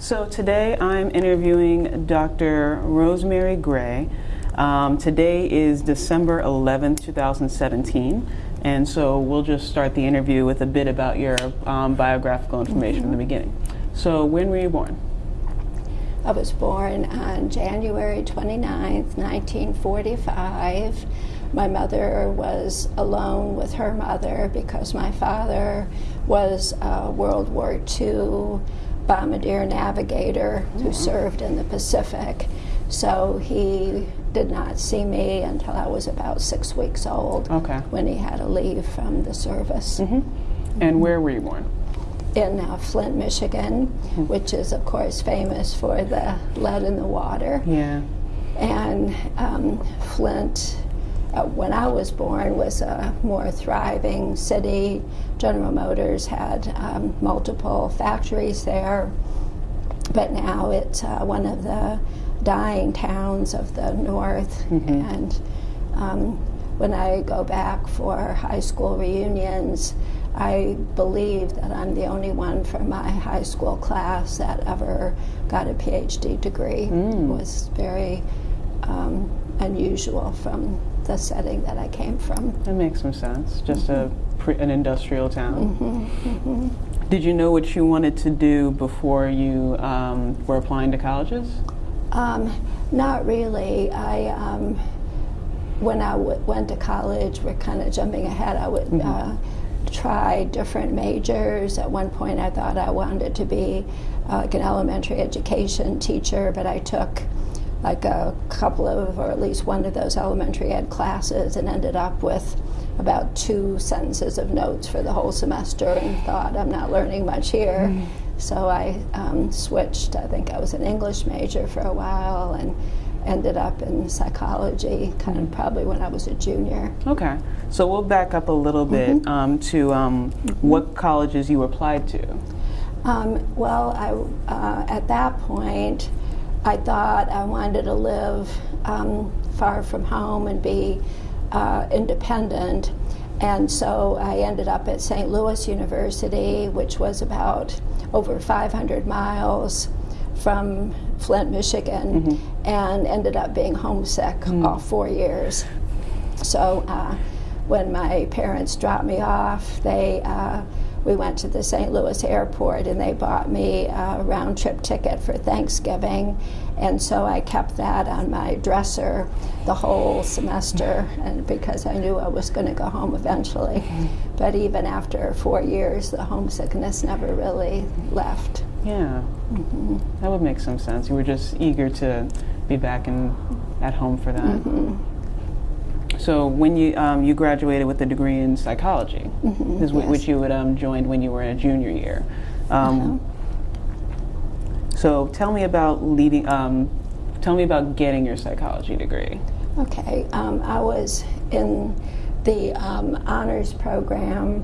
So today I'm interviewing Dr. Rosemary Gray. Um, today is December 11th, 2017, and so we'll just start the interview with a bit about your um, biographical information from the beginning. So when were you born? I was born on January 29th, 1945. My mother was alone with her mother because my father was a World War II bombardier navigator who mm-hmm. served in the Pacific. So he did not see me until I was about six weeks old okay. when he had to leave from the service. Mm -hmm. And where were you born? In uh, Flint, Michigan, mm -hmm. which is, of course, famous for the lead in the water. Yeah. And um, Flint uh, when I was born was a more thriving city. General Motors had um, multiple factories there, but now it's uh, one of the dying towns of the north. Mm -hmm. And um, when I go back for high school reunions, I believe that I'm the only one from my high school class that ever got a PhD degree. Mm. It was very um, unusual from the setting that I came from. That makes some sense. Just mm -hmm. a an industrial town. Mm -hmm, mm -hmm. Did you know what you wanted to do before you um, were applying to colleges? Um, not really. I um, when I went to college, we're kind of jumping ahead. I would. Mm-hmm. Uh, try different majors. At one point, I thought I wanted to be uh, like an elementary education teacher, but I took like a couple of, or at least one of those elementary ed classes and ended up with about two sentences of notes for the whole semester and thought, I'm not learning much here. Mm. So I um, switched, I think I was an English major for a while and ended up in psychology kind of probably when I was a junior. Okay, so we'll back up a little bit mm -hmm. um, to um, mm -hmm. what colleges you applied to. Um, well, I, uh, at that point, I thought I wanted to live um, far from home and be uh, independent. And so I ended up at St. Louis University, which was about over 500 miles from Flint, Michigan, mm -hmm. and ended up being homesick mm. all four years. So uh, when my parents dropped me off, they uh, we went to the St. Louis airport and they bought me a round trip ticket for Thanksgiving. And so I kept that on my dresser the whole semester and because I knew I was going to go home eventually. But even after four years, the homesickness never really left. Yeah, mm -hmm. that would make some sense. You were just eager to be back in, at home for that. Mm -hmm. So when you um, you graduated with a degree in psychology, mm -hmm, yes. which you had um, joined when you were in a junior year. Um, uh -huh. So tell me about leaving. Um, tell me about getting your psychology degree. Okay, um, I was in the um, honors program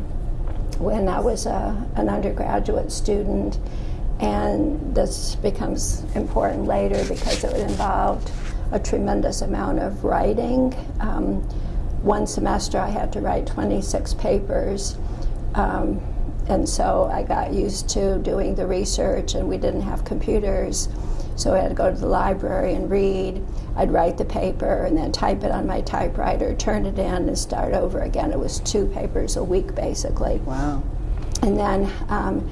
when I was a, an undergraduate student, and this becomes important later because it involved a tremendous amount of writing. Um, one semester I had to write 26 papers. Um, and so I got used to doing the research and we didn't have computers. So I had to go to the library and read. I'd write the paper and then type it on my typewriter, turn it in and start over again. It was two papers a week basically. Wow. And then um,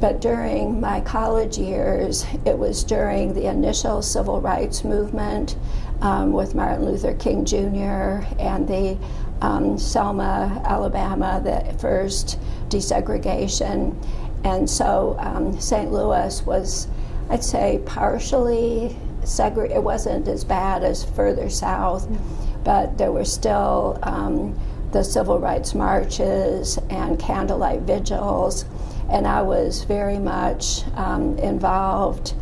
but during my college years, it was during the initial civil rights movement um, with Martin Luther King Jr. and the um, Selma, Alabama, the first desegregation. And so um, St. Louis was, I'd say, partially segregated. It wasn't as bad as further south, but there were still um, the civil rights marches and candlelight vigils and I was very much um, involved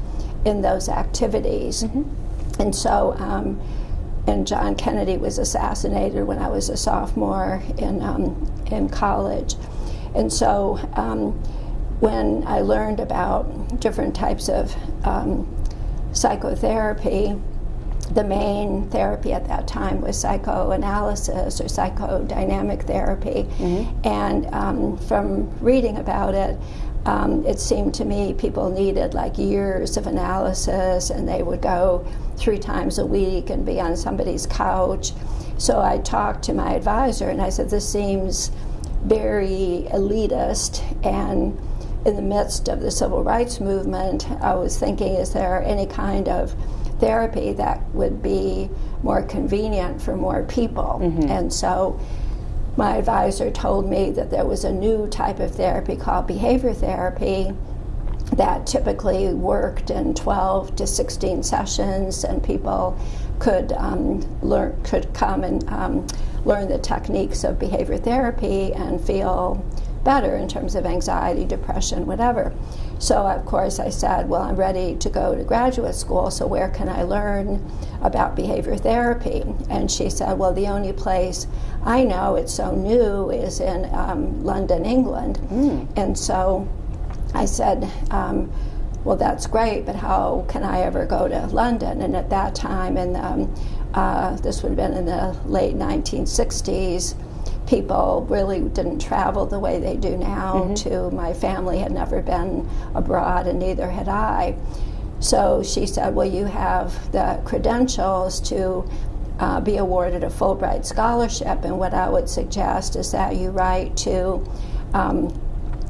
in those activities. Mm -hmm. And so, um, and John Kennedy was assassinated when I was a sophomore in, um, in college. And so, um, when I learned about different types of um, psychotherapy, the main therapy at that time was psychoanalysis or psychodynamic therapy. Mm -hmm. And um, from reading about it, um, it seemed to me people needed like years of analysis and they would go three times a week and be on somebody's couch. So I talked to my advisor and I said, This seems very elitist and in the midst of the civil rights movement, I was thinking, is there any kind of therapy that would be more convenient for more people? Mm-hmm. And so my advisor told me that there was a new type of therapy called behavior therapy that typically worked in 12 to 16 sessions and people could um, learn could come and um, learn the techniques of behavior therapy and feel better in terms of anxiety, depression, whatever. So, of course, I said, Well, I'm ready to go to graduate school, so where can I learn about behavior therapy? And she said, Well, the only place I know it's so new is in um, London, England. Mm. And so I said, um, well, that's great, but how can I ever go to London? And at that time, and um, uh, this would have been in the late 1960s, people really didn't travel the way they do now. Mm-hmm. To my family had never been abroad, and neither had I. So she said, "Well, you have the credentials to." Uh, be awarded a Fulbright scholarship, and what I would suggest is that you write to um,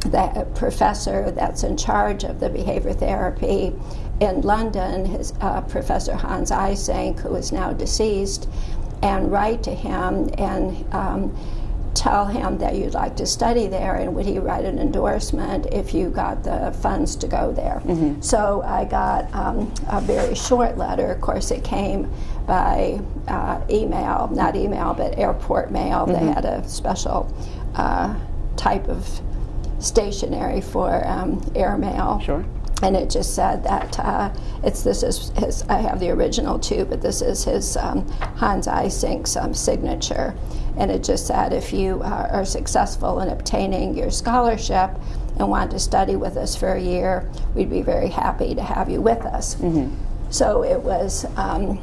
the professor that's in charge of the behavior therapy in London, his uh, Professor Hans Eysenck, who is now deceased, and write to him and um, tell him that you'd like to study there, and would he write an endorsement if you got the funds to go there? So I got um, a very short letter. Of course, it came by uh, email, not email, but airport mail. They had a special uh, type of stationery for um, airmail. Sure. And it just said that uh, it's this is his. I have the original too, but this is his um, Hans Eysenck's um, signature, and it just said if you uh, are successful in obtaining your scholarship and want to study with us for a year, we'd be very happy to have you with us. So it was. Um,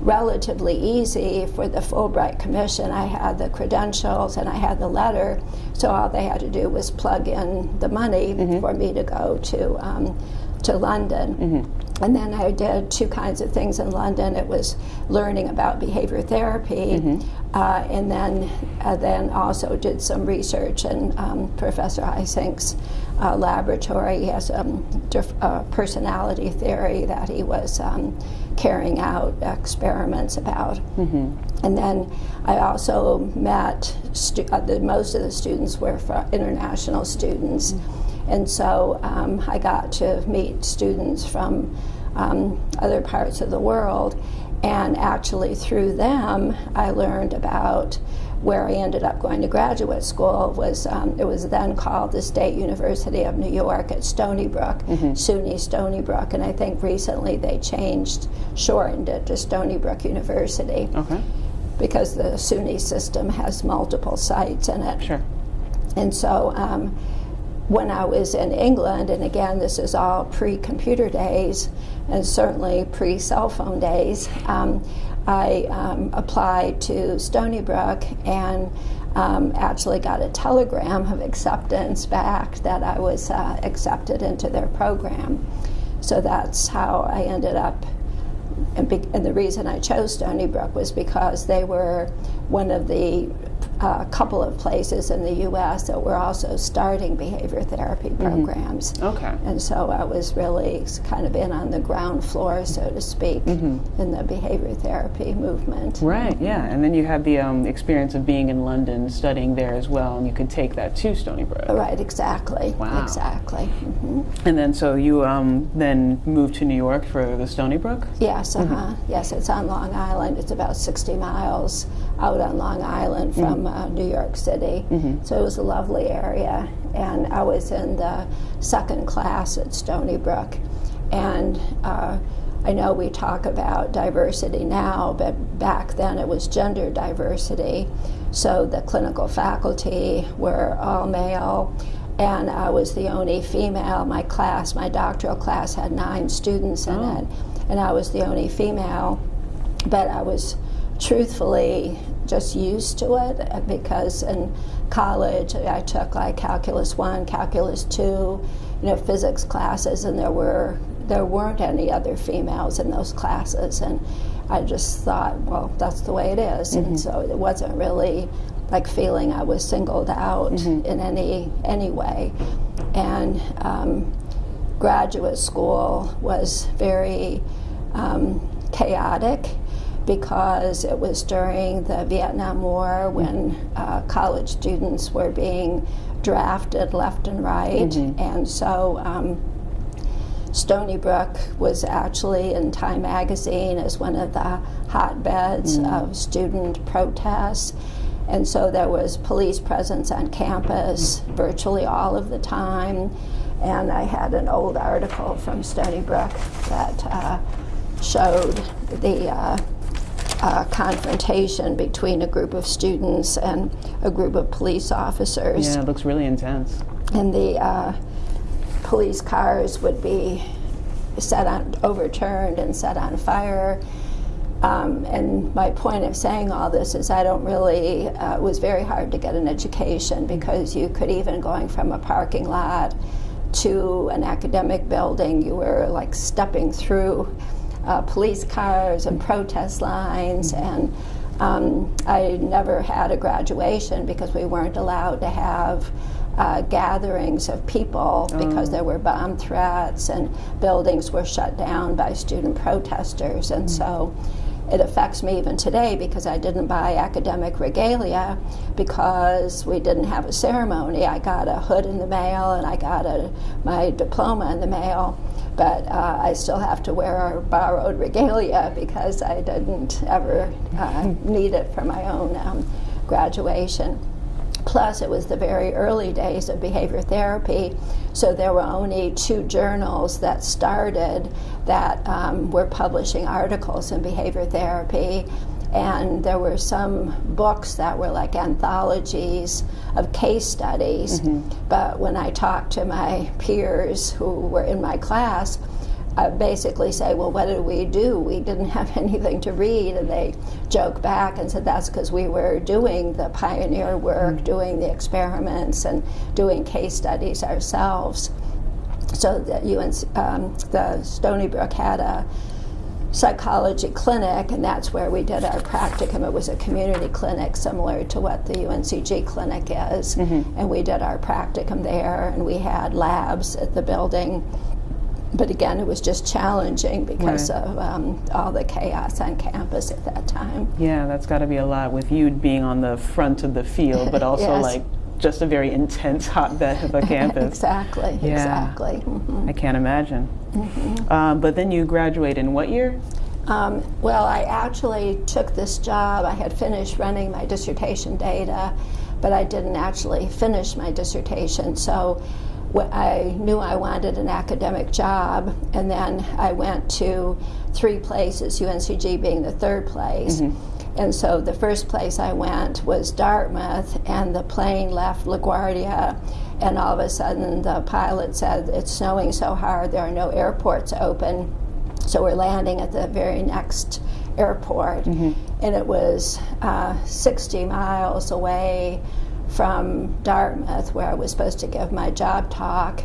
relatively easy for the Fulbright Commission. I had the credentials and I had the letter, so all they had to do was plug in the money for me to go to um, to London. And then I did two kinds of things in London. It was learning about behavior therapy, uh, and then uh, then also did some research in um, Professor Eysenck's uh, laboratory. He has a um, uh, personality theory that he was um, carrying out experiments about. And then I also met stu- uh, the, most of the students were international students, and so um, I got to meet students from um, other parts of the world. And actually, through them, I learned about where I ended up going to graduate school. Was um, it was then called the State University of New York at Stony Brook, SUNY Stony Brook, and I think recently they changed, shortened it to Stony Brook University Okay. because the SUNY system has multiple sites in it. Sure. And so um, when I was in England, and again, this is all pre computer days and certainly pre cell phone days, um, I um, applied to Stony Brook and um, actually got a telegram of acceptance back that I was uh, accepted into their program. So that's how I ended up and, and the reason I chose Stony Brook was because they were one of the uh, couple of places in the U.S. that were also starting behavior therapy programs. Okay. And so I was really kind of in on the ground floor, so to speak, in the behavior therapy movement. Right, yeah. And then you had the um, experience of being in London studying there as well, and you could take that to Stony Brook. Right, exactly. Wow. Exactly. hmm And then so you um, then moved to New York for the Stony Brook? Yes, uh-huh. Yes, it's on Long Island. It's about 60 miles out on Long Island from uh, New York City. So it was a lovely area. And I was in the second class at Stony Brook. And uh, I know we talk about diversity now, but back then it was gender diversity. So the clinical faculty were all male, and I was the only female. My class, my doctoral class, had nine students in Oh. it, and I was the only female. But I was truthfully just used to it uh, because in college I took like calculus one, calculus two, you know, physics classes, and there were there weren't any other females in those classes, and I just thought, well, that's the way it is. and so it wasn't really like feeling I was singled out in any any way, and. Um, graduate school was very um, chaotic because it was during the Vietnam War when uh, college students were being drafted left and right, and so. Um, Stony Brook was actually in Time magazine as one of the hotbeds of student protests. And so there was police presence on campus virtually all of the time. And I had an old article from Stony Brook that uh, showed the uh, uh, confrontation between a group of students and a group of police officers Yeah, it looks really intense. and the uh, police cars would be set on, overturned and set on fire. Um, and my point of saying all this is I don't really, uh, it was very hard to get an education because you could even going from a parking lot to an academic building, you were like stepping through uh, police cars and protest lines and um, I never had a graduation because we weren't allowed to have uh, gatherings of people because there were bomb threats and buildings were shut down by student protesters. And so it affects me even today because I didn't buy academic regalia because we didn't have a ceremony. I got a hood in the mail and I got a, my diploma in the mail, but uh, I still have to wear our borrowed regalia because I didn't ever uh, need it for my own um, graduation. Plus, it was the very early days of behavior therapy, so there were only two journals that started that um, were publishing articles in behavior therapy. And there were some books that were like anthologies of case studies. But when I talked to my peers who were in my class, I basically say, well, what did we do? We didn't have anything to read. And they joke back and said that's because we were doing the pioneer work, doing the experiments, and doing case studies ourselves. So that UNC, um, the Stony Brook had a psychology clinic, and that's where we did our practicum. It was a community clinic similar to what the UNCG clinic is. And we did our practicum there, and we had labs at the building but again, it was just challenging because Right. of um, all the chaos on campus at that time. Yeah, that's got to be a lot with you being on the front of the field, but also Yes. like just a very intense hotbed of a campus. exactly, Yeah. exactly. Mhm. I can't imagine. Um, but then you graduate in what year? Um, well, I actually took this job. I had finished running my dissertation data, but I didn't actually finish my dissertation. So wh- I knew I wanted an academic job, and then I went to three places, UNCG being the third place. And so the first place I went was Dartmouth, and the plane left LaGuardia, and all of a sudden the pilot said, It's snowing so hard, there are no airports open. So we're landing at the very next airport, and it was uh, 60 miles away from Dartmouth, where I was supposed to give my job talk.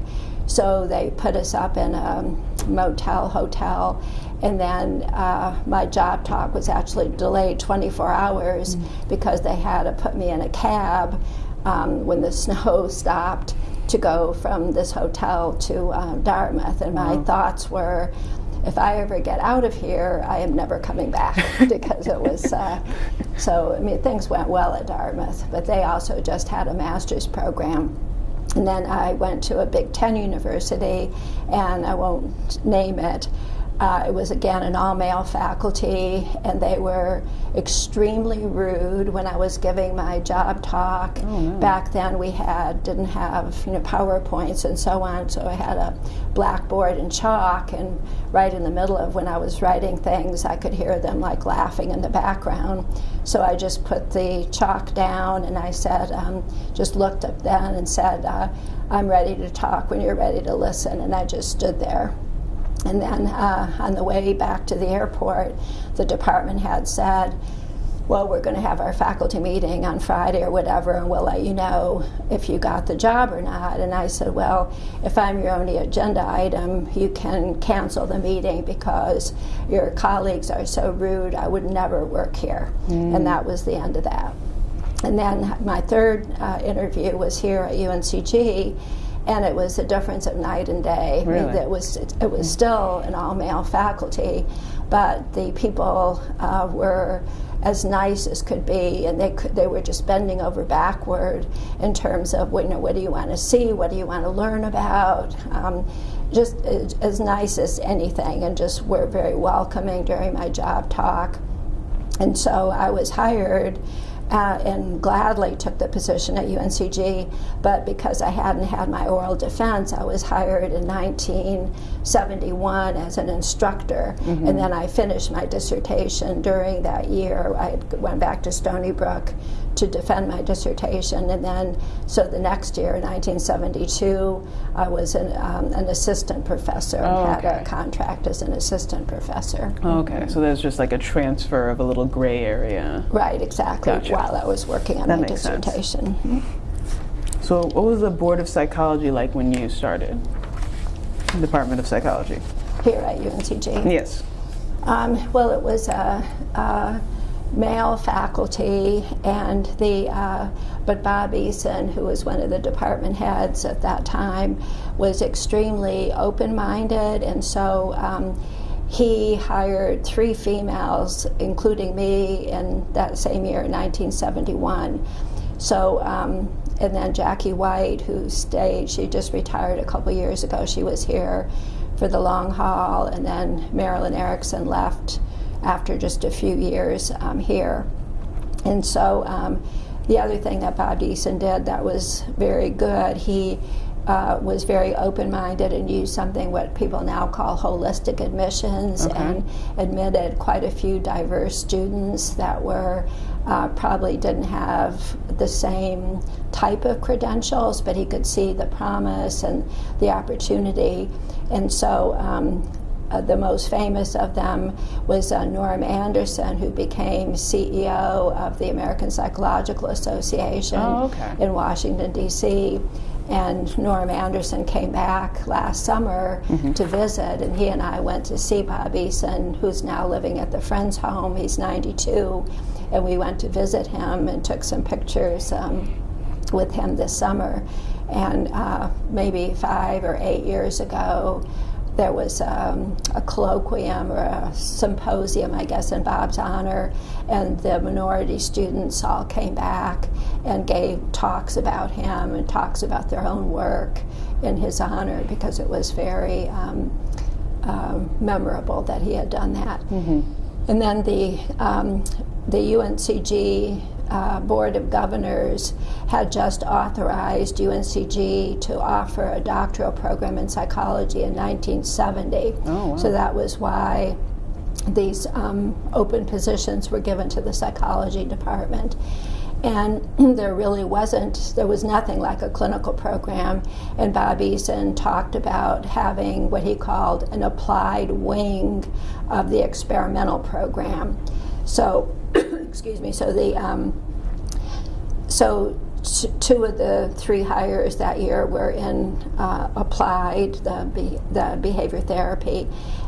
So they put us up in a motel hotel, and then uh, my job talk was actually delayed 24 hours because they had to put me in a cab um, when the snow stopped to go from this hotel to uh, Dartmouth. And my thoughts were, if I ever get out of here, I am never coming back because it was uh, so. I mean, things went well at Dartmouth, but they also just had a master's program. And then I went to a Big Ten university, and I won't name it. Uh, it was again an all male faculty, and they were extremely rude when I was giving my job talk. Back then, we had didn't have you know PowerPoints and so on, so I had a blackboard and chalk, and right in the middle of when I was writing things, I could hear them like laughing in the background. So I just put the chalk down, and I said, um, just looked up then and said, uh, "I'm ready to talk when you're ready to listen," and I just stood there. And then uh, on the way back to the airport, the department had said, well, we're going to have our faculty meeting on Friday or whatever, and we'll let you know if you got the job or not. And I said, well, if I'm your only agenda item, you can cancel the meeting because your colleagues are so rude, I would never work here. And that was the end of that. And then my third uh, interview was here at UNCG, and it was a difference of night and day. Really? It was it was still an all male faculty, but the people uh, were as nice as could be, and they could, they were just bending over backward in terms of you know what do you want to see, what do you want to learn about. Um, just as, as nice as anything, and just were very welcoming during my job talk. And so I was hired uh, and gladly took the position at UNCG, but because I hadn't had my oral defense, I was hired in 1971 as an instructor, and then I finished my dissertation during that year. I went back to Stony Brook to defend my dissertation, and then so the next year, in 1972, I was an, um, an assistant professor and Oh, had okay. a contract as an assistant professor. Okay, so there's just like a transfer of a little gray area. Right, exactly, Gotcha. while I was working on That my makes sense. dissertation. So, what was the Board of Psychology like when you started? Department of Psychology. here at UNCG. Yes. Um, well, it was a, a male faculty, and the uh, but Bob Eason, who was one of the department heads at that time, was extremely open-minded, and so. Um, he hired three females, including me, in that same year, 1971. So, um, and then Jackie White, who stayed, she just retired a couple years ago. She was here for the long haul, and then Marilyn Erickson left after just a few years um, here. And so, um, the other thing that Bob Eason did that was very good, he uh, was very open-minded and used something what people now call holistic admissions Okay. and admitted quite a few diverse students that were uh, probably didn't have the same type of credentials, but he could see the promise and the opportunity. And so um, uh, the most famous of them was uh, Norm Anderson, who became CEO of the American Psychological Association Oh, okay. in Washington, D.C. And Norm Anderson came back last summer to visit, and he and I went to see Bob Eason, who's now living at the Friends home. He's 92, and we went to visit him and took some pictures um, with him this summer. And uh, maybe five or eight years ago, there was um, a colloquium or a symposium, I guess, in Bob's honor, and the minority students all came back and gave talks about him and talks about their own work in his honor because it was very um, um, memorable that he had done that. And then the um, the UNCG uh, Board of Governors had just authorized UNCG to offer a doctoral program in psychology in 1970. Oh, wow. So that was why these um, open positions were given to the psychology department. And there really wasn't, there was nothing like a clinical program. And Bob Eason talked about having what he called an applied wing of the experimental program. So, excuse me, so the, um, so two of the three hires that year were in uh, applied the, be- the behavior therapy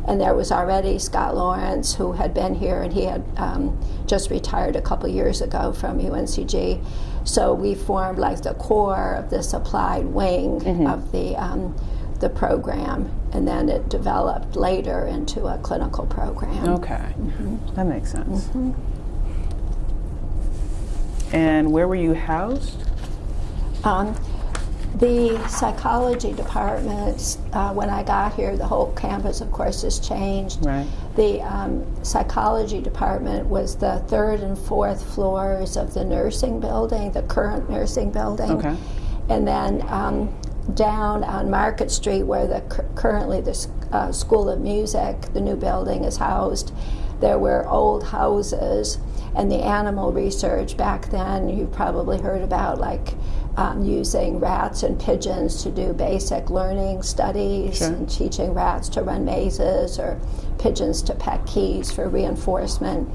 and there was already scott lawrence who had been here and he had um, just retired a couple years ago from uncg so we formed like the core of this applied wing of the um, the program and then it developed later into a clinical program. Okay. That makes sense. And where were you housed? Um, the psychology department, uh, when I got here, the whole campus, of course, has changed. Right. The um, psychology department was the third and fourth floors of the nursing building, the current nursing building. Okay. And then um, down on Market Street, where the currently the uh, School of Music, the new building, is housed, there were old houses. And the animal research back then—you've probably heard about like um, using rats and pigeons to do basic learning studies Sure. and teaching rats to run mazes or pigeons to peck keys for reinforcement.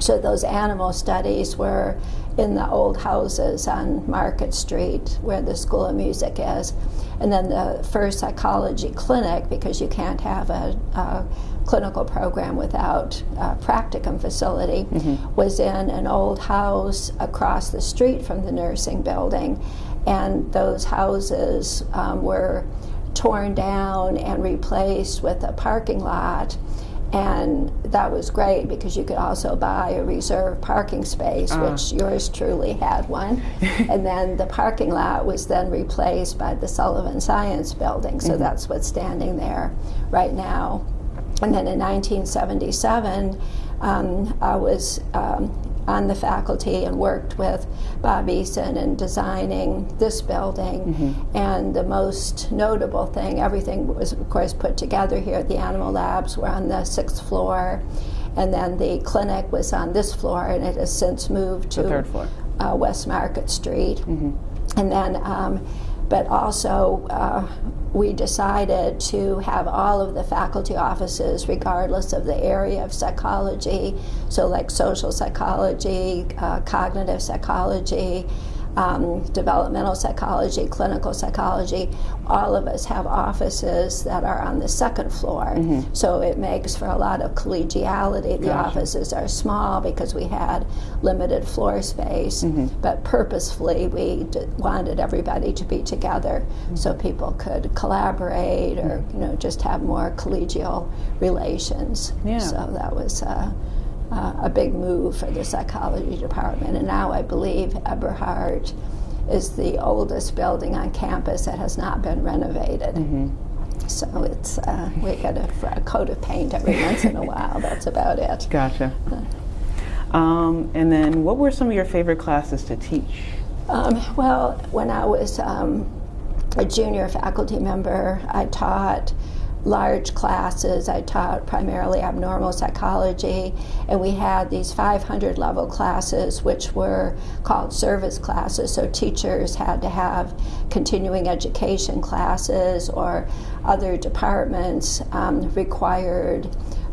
So those animal studies were in the old houses on Market Street where the School of Music is. And then the first psychology clinic, because you can't have a, a clinical program without a practicum facility, mm-hmm. was in an old house across the street from the nursing building. And those houses um, were torn down and replaced with a parking lot and that was great because you could also buy a reserved parking space, ah. which yours truly had one. and then the parking lot was then replaced by the Sullivan Science Building, so mm-hmm. that's what's standing there right now. And then in 1977, um, I was um, on the faculty and worked with Bob Eason in designing this building. And the most notable thing, everything was, of course, put together here. At the animal labs were on the sixth floor, and then the clinic was on this floor, and it has since moved to The third floor. uh, West Market Street. And then, um, but also, uh, we decided to have all of the faculty offices, regardless of the area of psychology, so like social psychology, uh, cognitive psychology, um, developmental psychology, clinical psychology, all of us have offices that are on the second floor. So it makes for a lot of collegiality. The Gotcha. offices are small because we had limited floor space, but purposefully we d- wanted everybody to be together so people could collaborate or you know just have more collegial relations. Yeah. So that was. Uh, uh, a big move for the psychology department. And now I believe Eberhart is the oldest building on campus that has not been renovated. So it's uh, we get a, a coat of paint every once in a while. That's about it. Gotcha. Um, and then, what were some of your favorite classes to teach? Um, well, when I was um, a junior faculty member, I taught large classes. I taught primarily abnormal psychology, and we had these 500 level classes, which were called service classes. So teachers had to have continuing education classes, or other departments um, required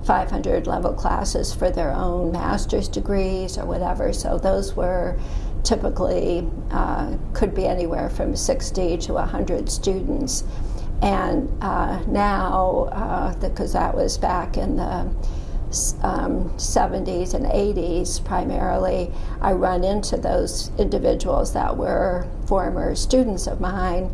500 level classes for their own master's degrees or whatever. So those were typically uh, could be anywhere from 60 to 100 students. And uh, now, because that was back in the um, 70s and 80s primarily, I run into those individuals that were former students of mine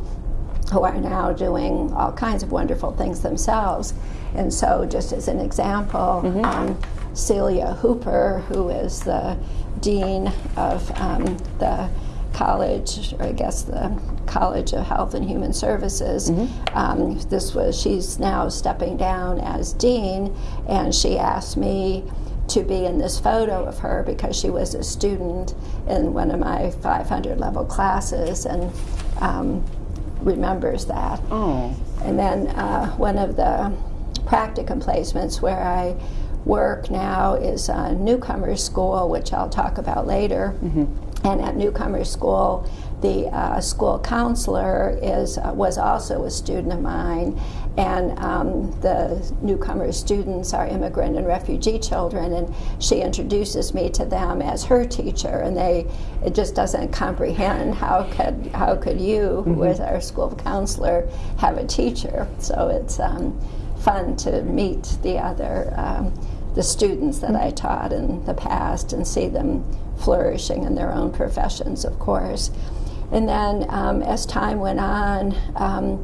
who are now doing all kinds of wonderful things themselves. And so, just as an example, um, Celia Hooper, who is the dean of um, the college, or I guess the College of Health and Human Services. Um, this was she's now stepping down as dean, and she asked me to be in this photo of her because she was a student in one of my 500 level classes and um, remembers that. Oh, And then uh, one of the practicum placements where I work now is a newcomer school, which I'll talk about later. And at newcomer school, the uh, school counselor is uh, was also a student of mine, and um, the newcomer students are immigrant and refugee children, and she introduces me to them as her teacher, and they it just doesn't comprehend how could how could you, who was our school counselor, have a teacher? So it's um, fun to meet the other. Um, the students that I taught in the past and see them flourishing in their own professions, of course. And then um, as time went on, um,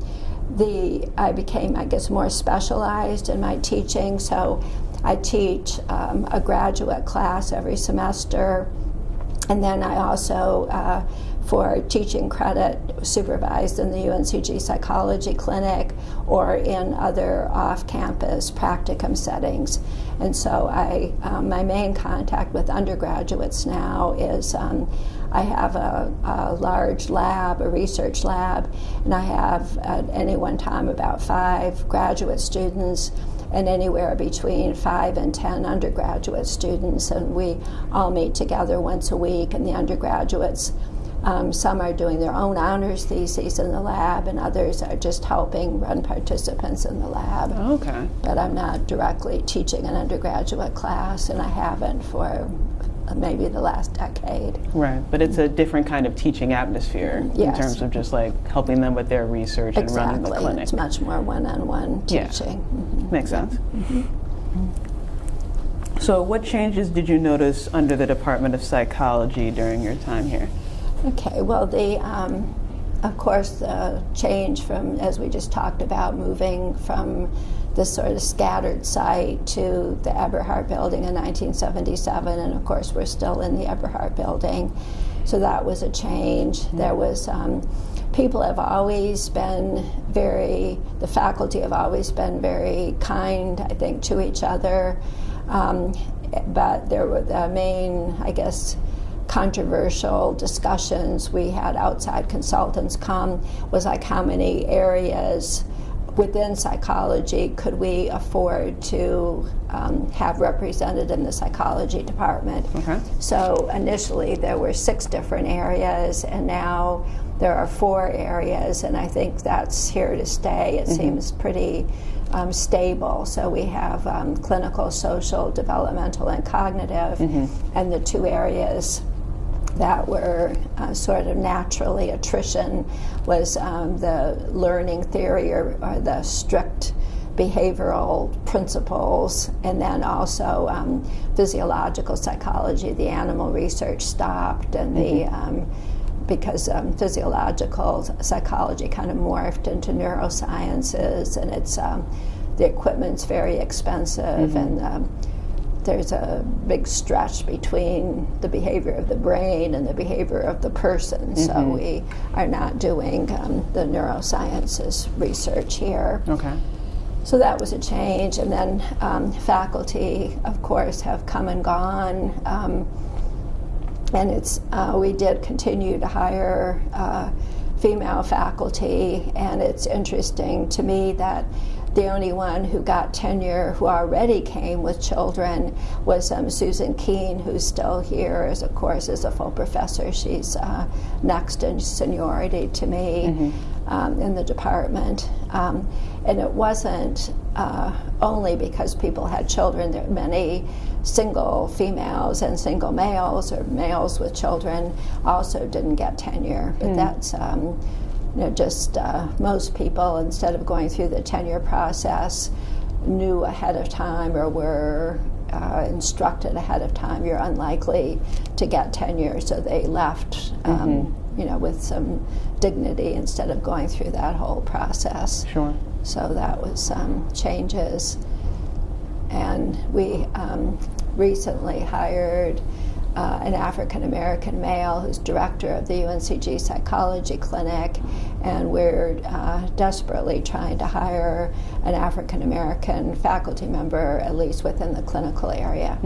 the I became, I guess, more specialized in my teaching. So I teach um, a graduate class every semester, and then I also, uh, for teaching credit, supervised in the UNCG Psychology Clinic or in other off-campus practicum settings. And so I, um, my main contact with undergraduates now is um, I have a, a large lab, a research lab, and I have at any one time about five graduate students and anywhere between five and ten undergraduate students. And we all meet together once a week, and the undergraduates, um, some are doing their own honors theses in the lab, and others are just helping run participants in the lab. okay. But I'm not directly teaching an undergraduate class, and I haven't for maybe the last decade. Right, but it's a different kind of teaching atmosphere in terms of just like helping them with their research and running the Exactly. clinic. It's much more one-on-one Yeah. teaching. Mhm. Makes sense. So, what changes did you notice under the Department of Psychology during your time here? Okay, well, the, um, of course, the change from, as we just talked about, moving from the sort of scattered site to the Eberhart Building in 1977, and of course, we're still in the Eberhart Building. So that was a change. There was, um, people have always been very, the faculty have always been very kind, I think, to each other. Um, but there were the main, I guess, controversial discussions we had outside consultants come was like how many areas within psychology could we afford to um, have represented in the psychology department. Okay. So initially there were six different areas, and now there are four areas, and I think that's here to stay. It seems pretty um, stable. So we have um, clinical, social, developmental, and cognitive, and the two areas that were uh, sort of naturally attrition was um, the learning theory or, or the strict behavioral principles, and then also um, physiological psychology. The animal research stopped, and the um, because um, physiological psychology kind of morphed into neurosciences, and it's um, the equipment's very expensive, and um, there's a big stretch between the behavior of the brain and the behavior of the person. So we are not doing um, the neurosciences research here. Okay. So that was a change. And then um, faculty, of course, have come and gone. Um, and it's uh, we did continue to hire uh, female faculty, and it's interesting to me that the only one who got tenure who already came with children was um, Susan Keane, who's still here, as of course is a full professor. She's uh, next in seniority to me um, in the department, um, and it wasn't uh, only because people had children. There were many single females and single males, or males with children, also didn't get tenure. But that's um, you know, just uh, most people, instead of going through the tenure process, knew ahead of time or were uh, instructed ahead of time you're unlikely to get tenure, so they left, um, you know, with some dignity instead of going through that whole process. Sure. So that was um, changes. And we um, recently hired uh, an African American male who's director of the UNCG Psychology Clinic, and we're uh, desperately trying to hire an African American faculty member, at least within the clinical area.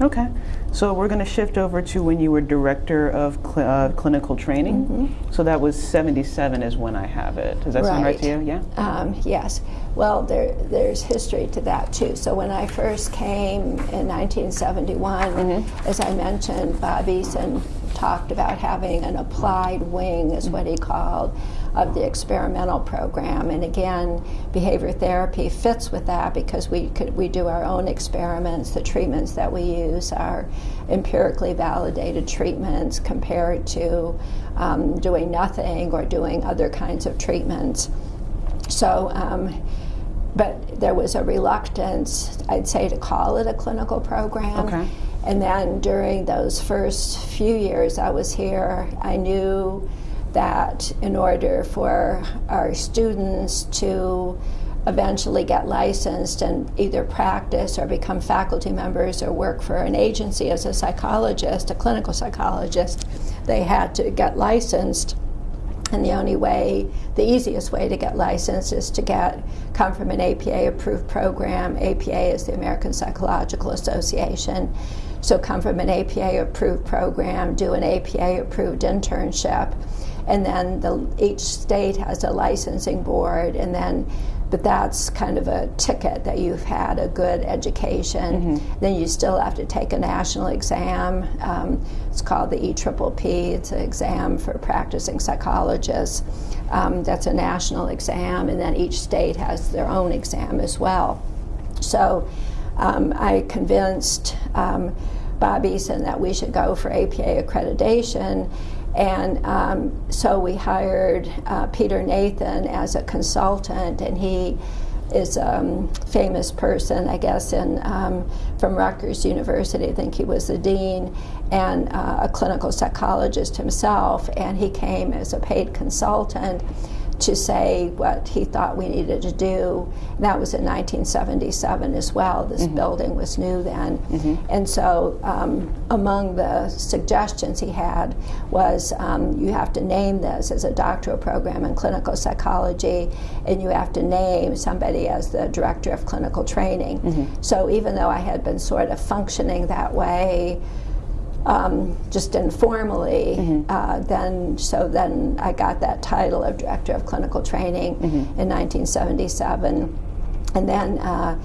Okay. So we're going to shift over to when you were director of cl- uh, clinical training. So that was 77 is when I have it. Does that sound right to you? Yeah. Um, yes. Well, there, there's history to that too. So when I first came in 1971, as I mentioned, Bob Eason talked about having an applied wing, is what he called, of the experimental program. And again, behavior therapy fits with that because we could we do our own experiments. The treatments that we use are empirically validated treatments compared to um, doing nothing or doing other kinds of treatments. So, um, but there was a reluctance, I'd say, to call it a clinical program. Okay. And then during those first few years I was here, I knew that in order for our students to eventually get licensed and either practice or become faculty members or work for an agency as a psychologist, a clinical psychologist, they had to get licensed. And the only way, the easiest way to get licensed is to get come from an APA approved program. APA is the American Psychological Association. So come from an APA approved program, do an APA approved internship, and then the, each state has a licensing board, and then but that's kind of a ticket that you've had a good education. Then you still have to take a national exam. Um, it's called the EPPP. It's an exam for practicing psychologists. Um, that's a national exam, and then each state has their own exam as well. So um, I convinced um, Bob Eason that we should go for APA accreditation. And um, so we hired uh, Peter Nathan as a consultant, and he is a um, famous person, I guess, in, um, from Rutgers University. I think he was the dean and uh, a clinical psychologist himself. And he came as a paid consultant to say what he thought we needed to do. And that was in 1977 as well. This mm-hmm. building was new then. Mm-hmm. And so, um, among the suggestions he had was um, you have to name this as a doctoral program in clinical psychology, and you have to name somebody as the director of clinical training. Mm-hmm. So, even though I had been sort of functioning that way, um, just informally. Mm-hmm. Uh, then, so then I got that title of director of clinical training mm-hmm. in 1977, and then. Uh,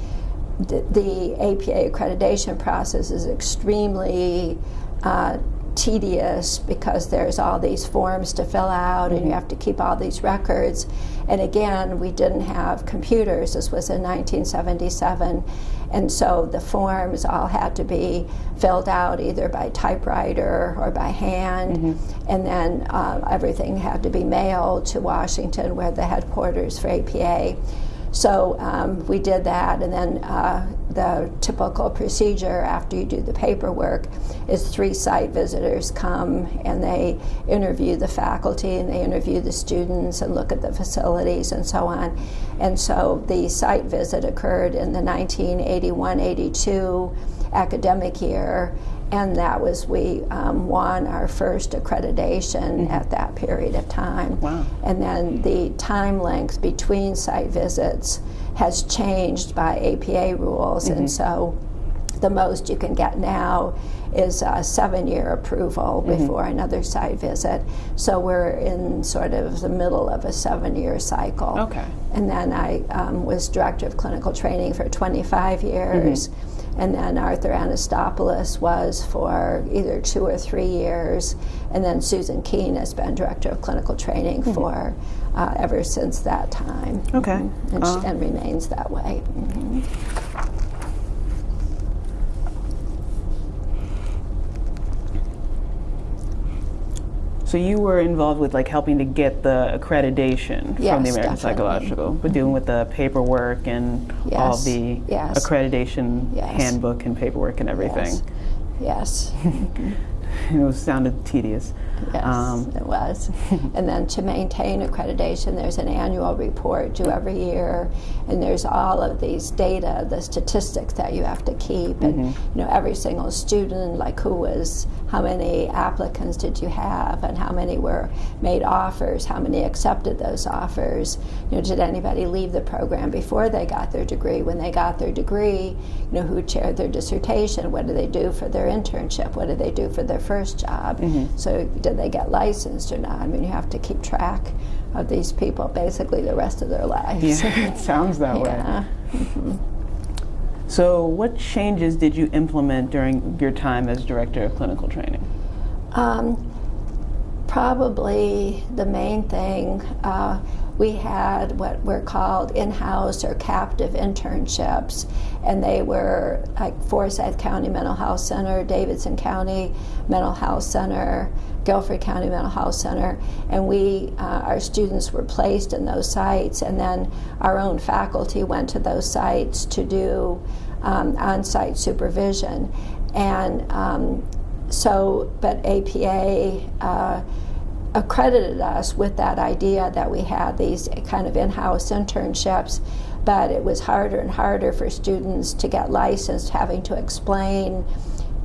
the, the, APA accreditation process is extremely uh, tedious because there's all these forms to fill out and you mm-hmm. have to keep all these records. And again, we didn't have computers. This was in 1977. And so the forms all had to be filled out either by typewriter or by hand. Mm-hmm. And then uh, everything had to be mailed to Washington, where the headquarters for APA. So um, we did that, and then uh, the typical procedure after you do the paperwork is three site visitors come and they interview the faculty and they interview the students and look at the facilities and so on. And so the site visit occurred in the 1981 82 academic year and that was we um, won our first accreditation mm-hmm. at that period of time. Wow. And then the time length between site visits has changed by APA rules, mm-hmm. and so the most you can get now is a seven year approval mm-hmm. before mm-hmm. another site visit. So we're in sort of the middle of a seven year cycle. Okay. And then I um, was director of clinical training for 25 years. Mm-hmm and then Arthur Anastopoulos was for either two or three years, and then Susan Keane has been director of clinical training mm-hmm. for uh, ever since that time. Okay, mm-hmm. and, uh, and, remains that way. So you were involved with like helping to get the accreditation yes, from the American definitely. Psychological, but dealing with the paperwork and yes. all the yes. accreditation handbook and paperwork and everything. Yes. it was sounded tedious. Yes, um, it was. and then to maintain accreditation, there's an annual report due every year, and there's all of these data, the statistics that you have to keep, and mm-hmm. you know every single student, like who was, how many applicants did you have, and how many were made offers, how many accepted those offers. You know, did anybody leave the program before they got their degree? When they got their degree, you know, who chaired their dissertation? What did they do for their internship? What did they do for their first job? Mm-hmm. So did they get licensed or not? I mean, you have to keep track of these people basically the rest of their lives. Yeah, it sounds that yeah. way. Mm-hmm. So, what changes did you implement during your time as director of clinical training? Um, probably the main thing. Uh, we had what were called in-house or captive internships, and they were like Forsyth County Mental Health Center, Davidson County Mental Health Center, Guilford County Mental Health Center, and we, uh, our students were placed in those sites, and then our own faculty went to those sites to do um, on-site supervision, and um, so, but APA. Uh, accredited us with that idea that we had these kind of in-house internships but it was harder and harder for students to get licensed having to explain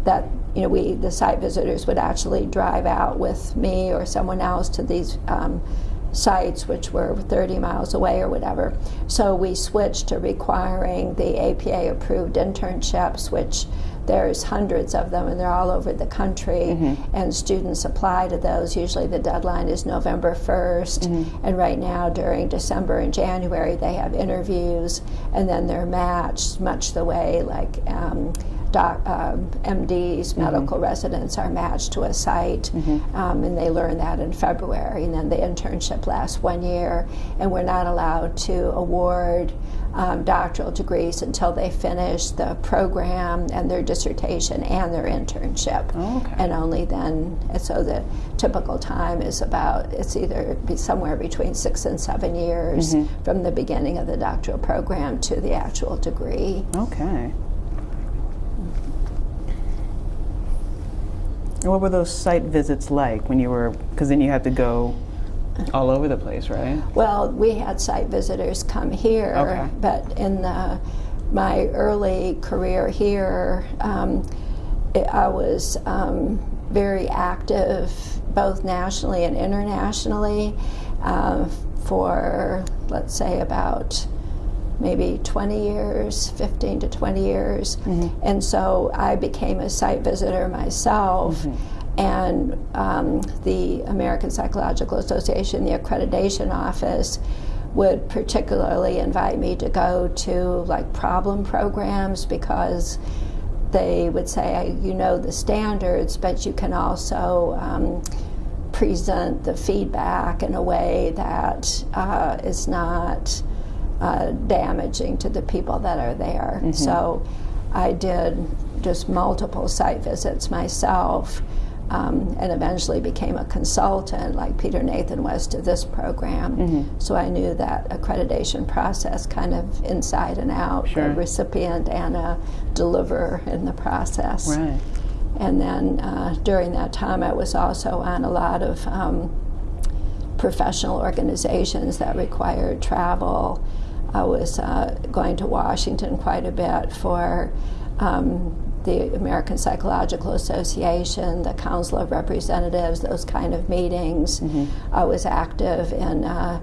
that you know we the site visitors would actually drive out with me or someone else to these um, sites which were 30 miles away or whatever. So we switched to requiring the apa approved internships which there's hundreds of them, and they're all over the country. Mm-hmm. And students apply to those. Usually, the deadline is November 1st. Mm-hmm. And right now, during December and January, they have interviews, and then they're matched, much the way like. Um, doc, um, MDs, medical residents are matched to a site, um, and they learn that in February. And then the internship lasts one year, and we're not allowed to award um, doctoral degrees until they finish the program and their dissertation and their internship. Oh, okay. And only then, and so the typical time is about, it's either be somewhere between six and seven years from the beginning of the doctoral program to the actual degree. Okay. And what were those site visits like when you were, because then you had to go all over the place, right? Well, we had site visitors come here, Okay. but in the, my early career here, um, it, I was um, very active both nationally and internationally uh, for, let's say, about maybe 20 years, 15 to 20 years. And so I became a site visitor myself. And um, the American Psychological Association, the accreditation office, would particularly invite me to go to like problem programs because they would say, you know the standards, but you can also um, present the feedback in a way that uh, is not uh, damaging to the people that are there. So I did just multiple site visits myself. Um, and eventually became a consultant, like Peter Nathan was to this program. So I knew that accreditation process kind of inside and out, Sure. a recipient and a deliverer in the process. Right. And then uh, during that time, I was also on a lot of um, professional organizations that required travel. I was uh, going to Washington quite a bit for um, the American Psychological Association, the Council of Representatives, those kind of meetings. I was active in uh,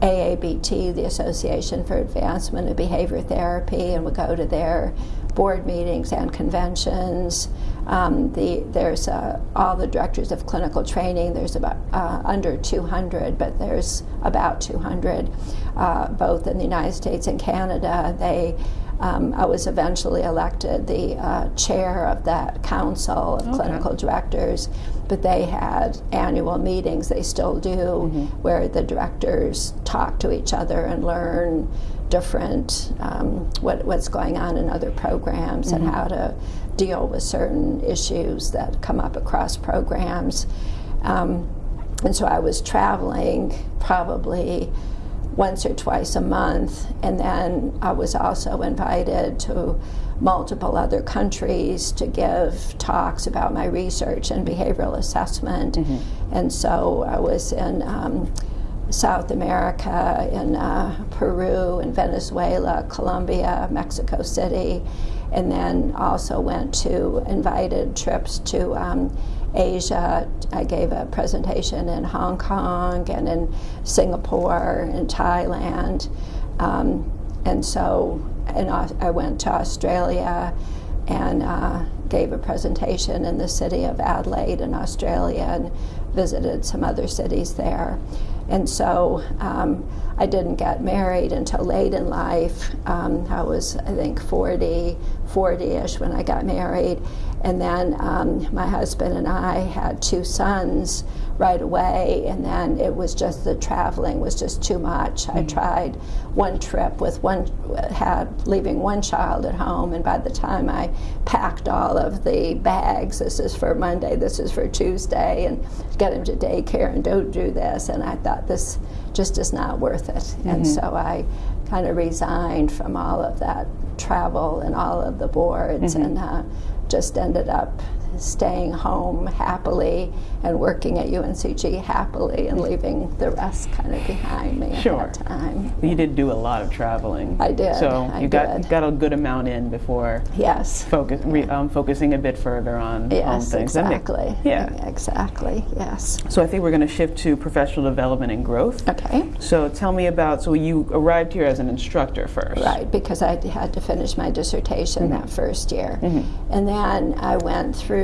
AABT, the Association for Advancement of Behavior Therapy, and would go to their board meetings and conventions. Um, the, there's uh, all the directors of clinical training. There's about uh, under 200, but there's about 200, uh, both in the United States and Canada. They um, I was eventually elected the uh, chair of that council of clinical directors, but they had annual meetings, they still do, where the directors talk to each other and learn different, um, what, what's going on in other programs and how to deal with certain issues that come up across programs. Um, and so I was traveling probably once or twice a month, and then I was also invited to multiple other countries to give talks about my research and behavioral assessment. And so I was in um, South America, in uh, Peru, in Venezuela, Colombia, Mexico City, and then also went to invited trips to um, Asia. I gave a presentation in Hong Kong and in Singapore and Thailand. Um, and so and I went to Australia and uh, gave a presentation in the city of Adelaide in Australia and visited some other cities there. And so um, I didn't get married until late in life. Um, I was, I think, 40, 40-ish when I got married. And then um, my husband and I had two sons right away, and then it was just the traveling was just too much. I mm-hmm. tried one trip with one, had leaving one child at home, and by the time I packed all of the bags, this is for Monday, this is for Tuesday, and get him to daycare and don't do this, and I thought this just is not worth it. And mm-hmm. so I kind of resigned from all of that travel and all of the boards mm-hmm. and uh, just ended up staying home happily and working at UNCG happily and leaving the rest kind of behind me Sure. at that time. You did do a lot of traveling. I did, So I you got did. got a good amount in before Yes. focus, re, um, focusing a bit further on, on Yes, things. That make- exactly. yeah. Exactly, yes. So I think we're going to shift to professional development and growth. Okay. So tell me about. So you arrived here as an instructor first. Right, because I had to finish my dissertation Mm-hmm. that first year. And then I went through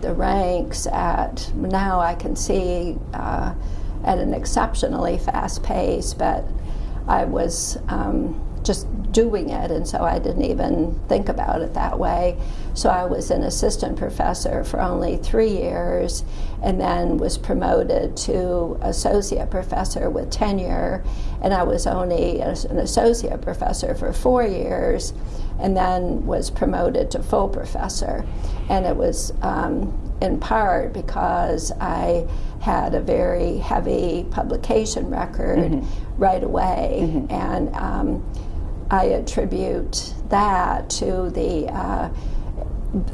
the ranks at, now I can see uh, at an exceptionally fast pace, but I was um, just doing it, and so I didn't even think about it that way. So I was an assistant professor for only three years, and then was promoted to associate professor with tenure, and I was only an associate professor for four years, and then was promoted to full professor, and it was. Um, in part because I had a very heavy publication record mm-hmm. right away, mm-hmm. and um, I attribute that to the uh,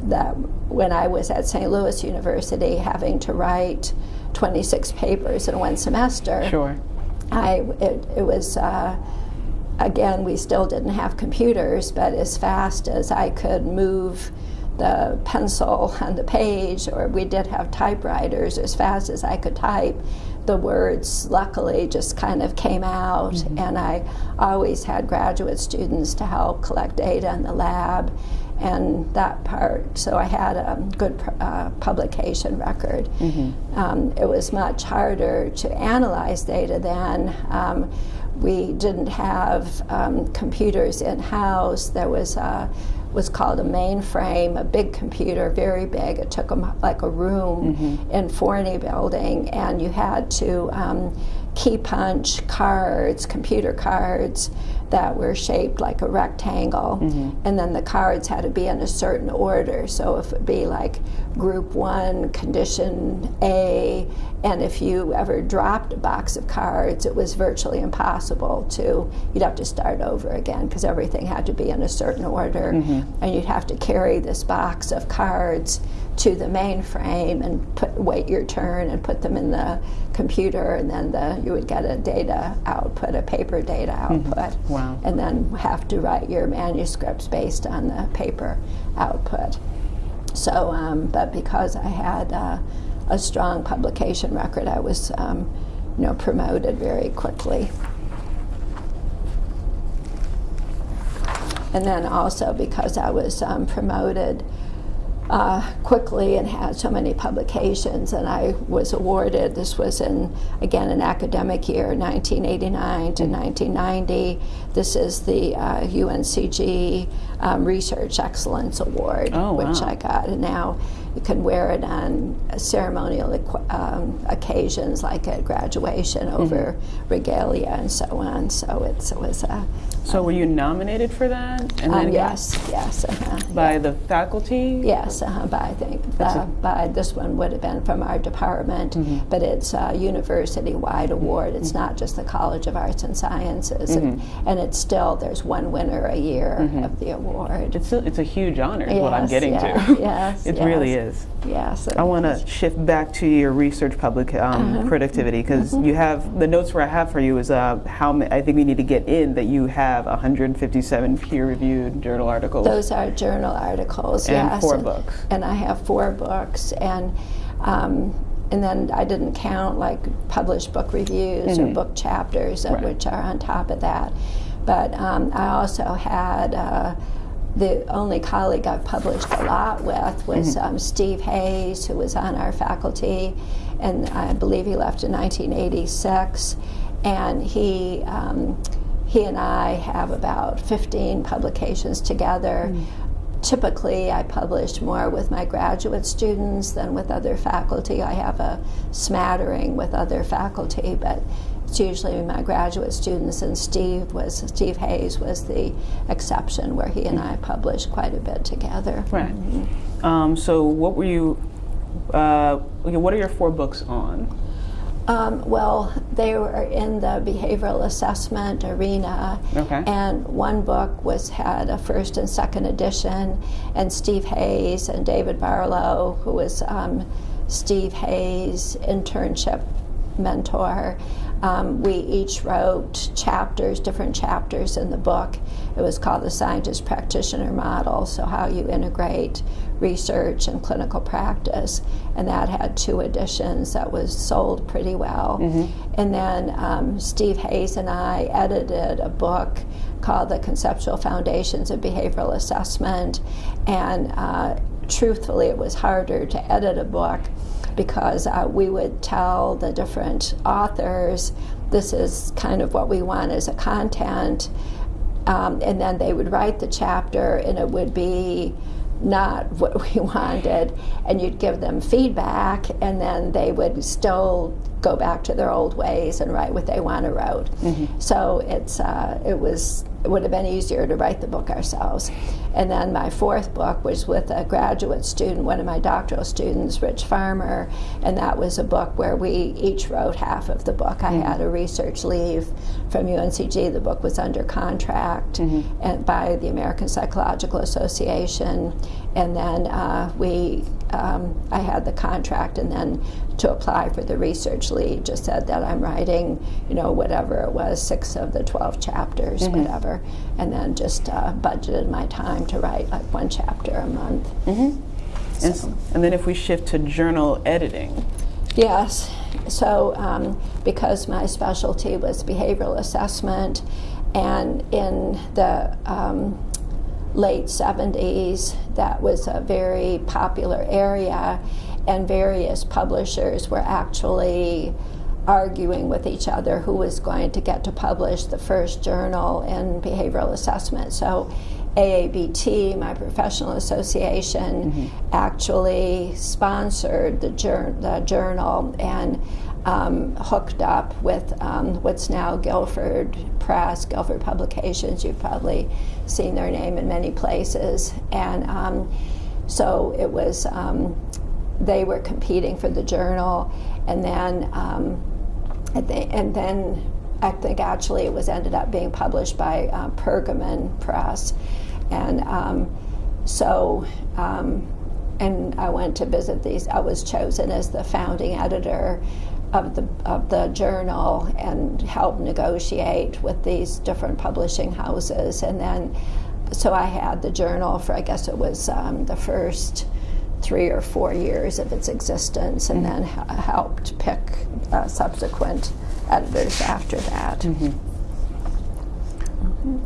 that when I was at St. Louis University, having to write 26 papers in one semester. Sure. I it, it was. Uh, again, we still didn't have computers, but as fast as I could move the pencil on the page, or we did have typewriters as fast as I could type. The words, luckily, just kind of came out, mm-hmm. and I always had graduate students to help collect data in the lab and that part. So I had a good uh, publication record. Mm-hmm. Um, it was much harder to analyze data then. Um, we didn't have um, computers in house. There was a was called a mainframe, a big computer, very big. It took them like a room mm-hmm. in Forney Building, and you had to um, key punch cards, computer cards that were shaped like a rectangle, mm-hmm. and then the cards had to be in a certain order. So if it be like Group One, Condition A, and if you ever dropped a box of cards, it was virtually impossible to. You'd have to start over again because everything had to be in a certain order, mm-hmm. and you'd have to carry this box of cards to the mainframe and put, wait your turn and put them in the computer, and then the, you would get a data output, a paper data mm-hmm. output, mm-hmm. wow. and then have to write your manuscripts based on the paper output. So, um, but because I had uh, a strong publication record, I was, um, you know, promoted very quickly. And then also because I was um, promoted uh, quickly and had so many publications. And I was awarded, this was in, again, an academic year, 1989 to 1990. This is the uh, UNCG um, Research Excellence Award, oh, which I got. And now you can wear it on ceremonial um, occasions like at graduation over mm-hmm. regalia and so on. So it's, it was a. So were you nominated for that? And um, yes, yes. Uh-huh, by yeah. the faculty? Yes, uh-huh, by I think uh, by this one would have been from our department, mm-hmm. but it's a university-wide award. It's mm-hmm. not just the College of Arts and Sciences, and, mm-hmm. and, it's still there's one winner a year mm-hmm. of the award. It's a, it's a huge honor. Is yes, what I'm getting yeah, to. Yes, it yes. really is. Yes. I want to shift back to your research public um, uh-huh. productivity because mm-hmm. you have the notes where I have for you is uh, how I think we need to get in that you have 157 peer-reviewed journal articles. Those are journal articles. And yes. four books. And I have four books and. Um, and then I didn't count like published book reviews mm-hmm. or book chapters, right. which are on top of that. But um, I also had uh, the only colleague I've published a lot with was mm-hmm. um, Steve Hayes, who was on our faculty, and I believe he left in 1986. And he, um, he and I have about 15 publications together. Mm-hmm. Typically, I publish more with my graduate students than with other faculty. I have a smattering with other faculty, but it's usually my graduate students, and Steve was Steve Hayes was the exception, where he and I published quite a bit together. Right. Mm-hmm. Um, so, what were you? Uh, what are your four books on? Um, well, they were in the behavioral assessment arena, okay. and one book was had a first and second edition, and Steve Hayes and David Barlow, who was um, Steve Hayes' internship mentor, um, we each wrote chapters, different chapters in the book. It was called the Scientist Practitioner Model, so how you integrate research and clinical practice. And that had two editions that was sold pretty well. Mm-hmm. And then um, Steve Hayes and I edited a book called The Conceptual Foundations of Behavioral Assessment. And uh, truthfully, it was harder to edit a book because uh, we would tell the different authors this is kind of what we want as a content Um, and then they would write the chapter, and it would be not what we wanted, and you'd give them feedback, and then they would still go back to their old ways and write what they want to write. Mm-hmm. So it's uh, it was it would have been easier to write the book ourselves. And then my fourth book was with a graduate student, one of my doctoral students, Rich Farmer, and that was a book where we each wrote half of the book. I mm-hmm. had a research leave from UNCG. The book was under contract mm-hmm. and by the American Psychological Association, and then uh, we um, I had the contract, and then to apply for the research lead, just said that I'm writing, you know, whatever it was, six of the 12 chapters, mm-hmm. whatever, and then just uh, budgeted my time to write like one chapter a month. Mm-hmm. So. And, and, then if we shift to journal editing. Yes. So um, because my specialty was behavioral assessment, and in the um, late 70s, that was a very popular area, and various publishers were actually arguing with each other who was going to get to publish the first journal in behavioral assessment. So AABT, my professional association, mm-hmm. actually sponsored the, jur- the journal and um, hooked up with um, what's now Guilford Press, Guilford Publications. You've probably seen their name in many places. And um, so it was, um, they were competing for the journal. And then, um, and then I think actually it was ended up being published by uh, Pergamon Press. And um, so, and I went to visit these. I was chosen as the founding editor of the of the journal and help negotiate with these different publishing houses, and then so I had the journal for I guess it was um, the first three or four years of its existence, and then ha- helped pick uh, subsequent editors after that. Mm-hmm. Mm-hmm.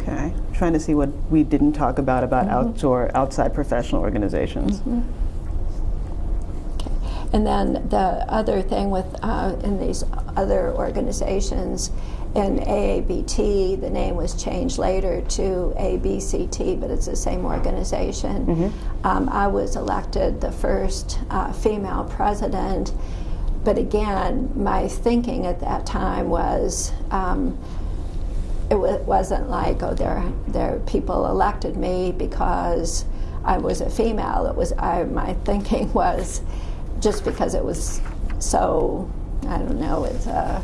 Okay, trying to see what we didn't talk about about mm-hmm. outdoor outside professional organizations. Mm-hmm. And then the other thing with uh, in these other organizations, in AABT, the name was changed later to ABCT, but it's the same organization. Mm-hmm. Um, I was elected the first uh, female president, but again, my thinking at that time was. Um, it w- wasn't like oh there there people elected me because I was a female. It was I my thinking was just because it was so, I don't know, it's, uh,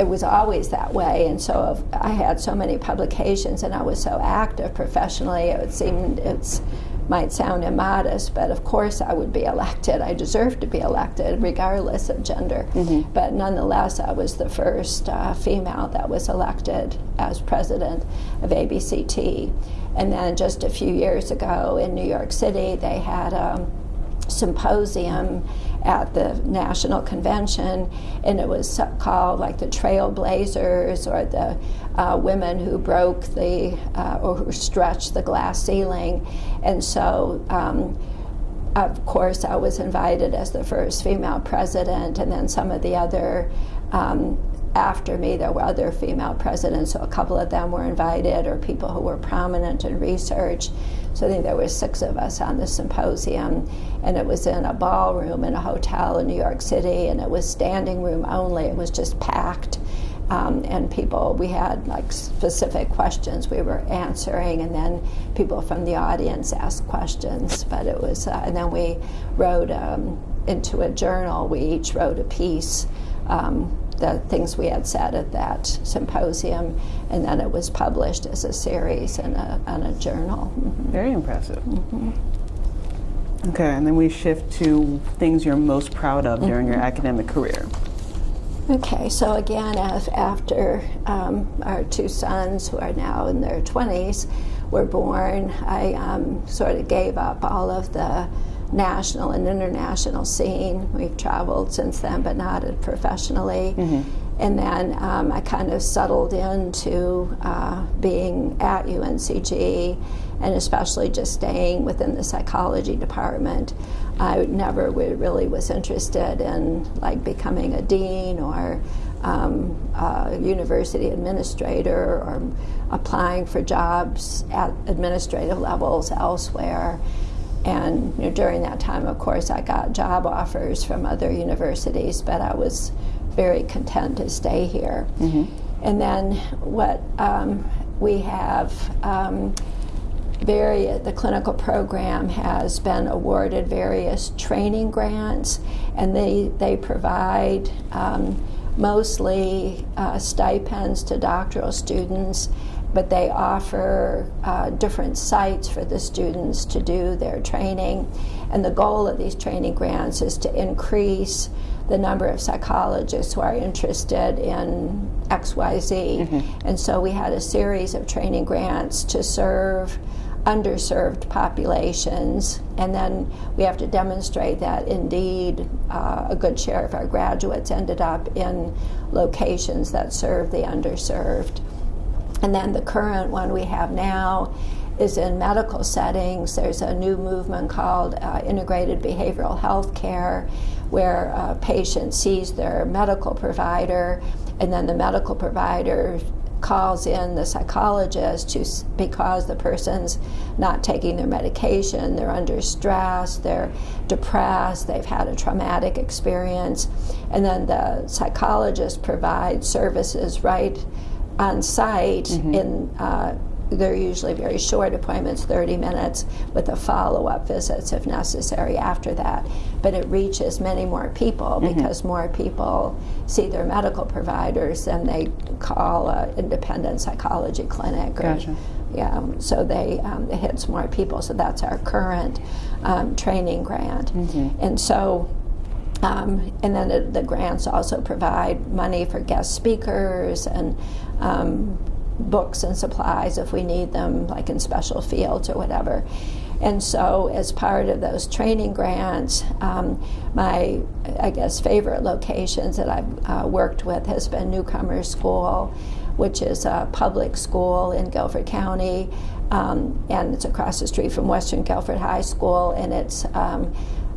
it was always that way. And so I had so many publications and I was so active professionally, it seemed it's might sound immodest, but of course I would be elected. I deserved to be elected regardless of gender. Mm-hmm. But nonetheless, I was the first uh, female that was elected as president of ABCT. And then just a few years ago in New York City, they had a symposium at the national convention, and it was called like the Trailblazers or the uh, women who broke the uh, or who stretched the glass ceiling, and so. Um, of course, I was invited as the first female president, and then some of the other um, after me, there were other female presidents, so a couple of them were invited, or people who were prominent in research. So I think there were six of us on the symposium, and it was in a ballroom in a hotel in New York City, and it was standing room only. It was just packed. Um, and people, we had like specific questions we were answering, and then people from the audience asked questions. But it was, uh, and then we wrote um, into a journal. We each wrote a piece um, the things we had said at that symposium, and then it was published as a series in a, in a journal. Mm-hmm. Very impressive. Mm-hmm. Okay, and then we shift to things you're most proud of during mm-hmm. your academic career. Okay, so again, as after um, our two sons, who are now in their 20s, were born, I um, sort of gave up all of the national and international scene. We've traveled since then, but not professionally. Mm-hmm. And then um, I kind of settled into uh, being at UNCG and especially just staying within the psychology department. I never really was interested in like becoming a dean or um, a university administrator or applying for jobs at administrative levels elsewhere. And you know, during that time, of course, I got job offers from other universities, but I was very content to stay here. And then what um, we have um, very, the clinical program has been awarded various training grants, and they, they provide um, mostly uh, stipends to doctoral students, but they offer uh, different sites for the students to do their training. And the goal of these training grants is to increase the number of psychologists who are interested in XYZ. And so we had a series of training grants to serve underserved populations, and then we have to demonstrate that indeed uh, a good share of our graduates ended up in locations that serve the underserved. And then the current one we have now is in medical settings. There's a new movement called uh, integrated behavioral health care, where a patient sees their medical provider, and then the medical provider calls in the psychologist to, because the person's not taking their medication, they're under stress, they're depressed, they've had a traumatic experience, and then the psychologist provides services right on site in uh, they're usually very short appointments 30 minutes with a follow-up visits if necessary after that. But it reaches many more people because more people see their medical providers than they call an independent psychology clinic or, Gotcha. yeah so they um, it hits more people. So that's our current um, training grant. And so um, and then the, the grants also provide money for guest speakers and um, books and supplies if we need them, like in special fields or whatever. And so, as part of those training grants, um, my, I guess, favorite locations that I've uh, worked with has been Newcomer School, which is a public school in Guilford County, um, and it's across the street from Western Guilford High School, and it's um,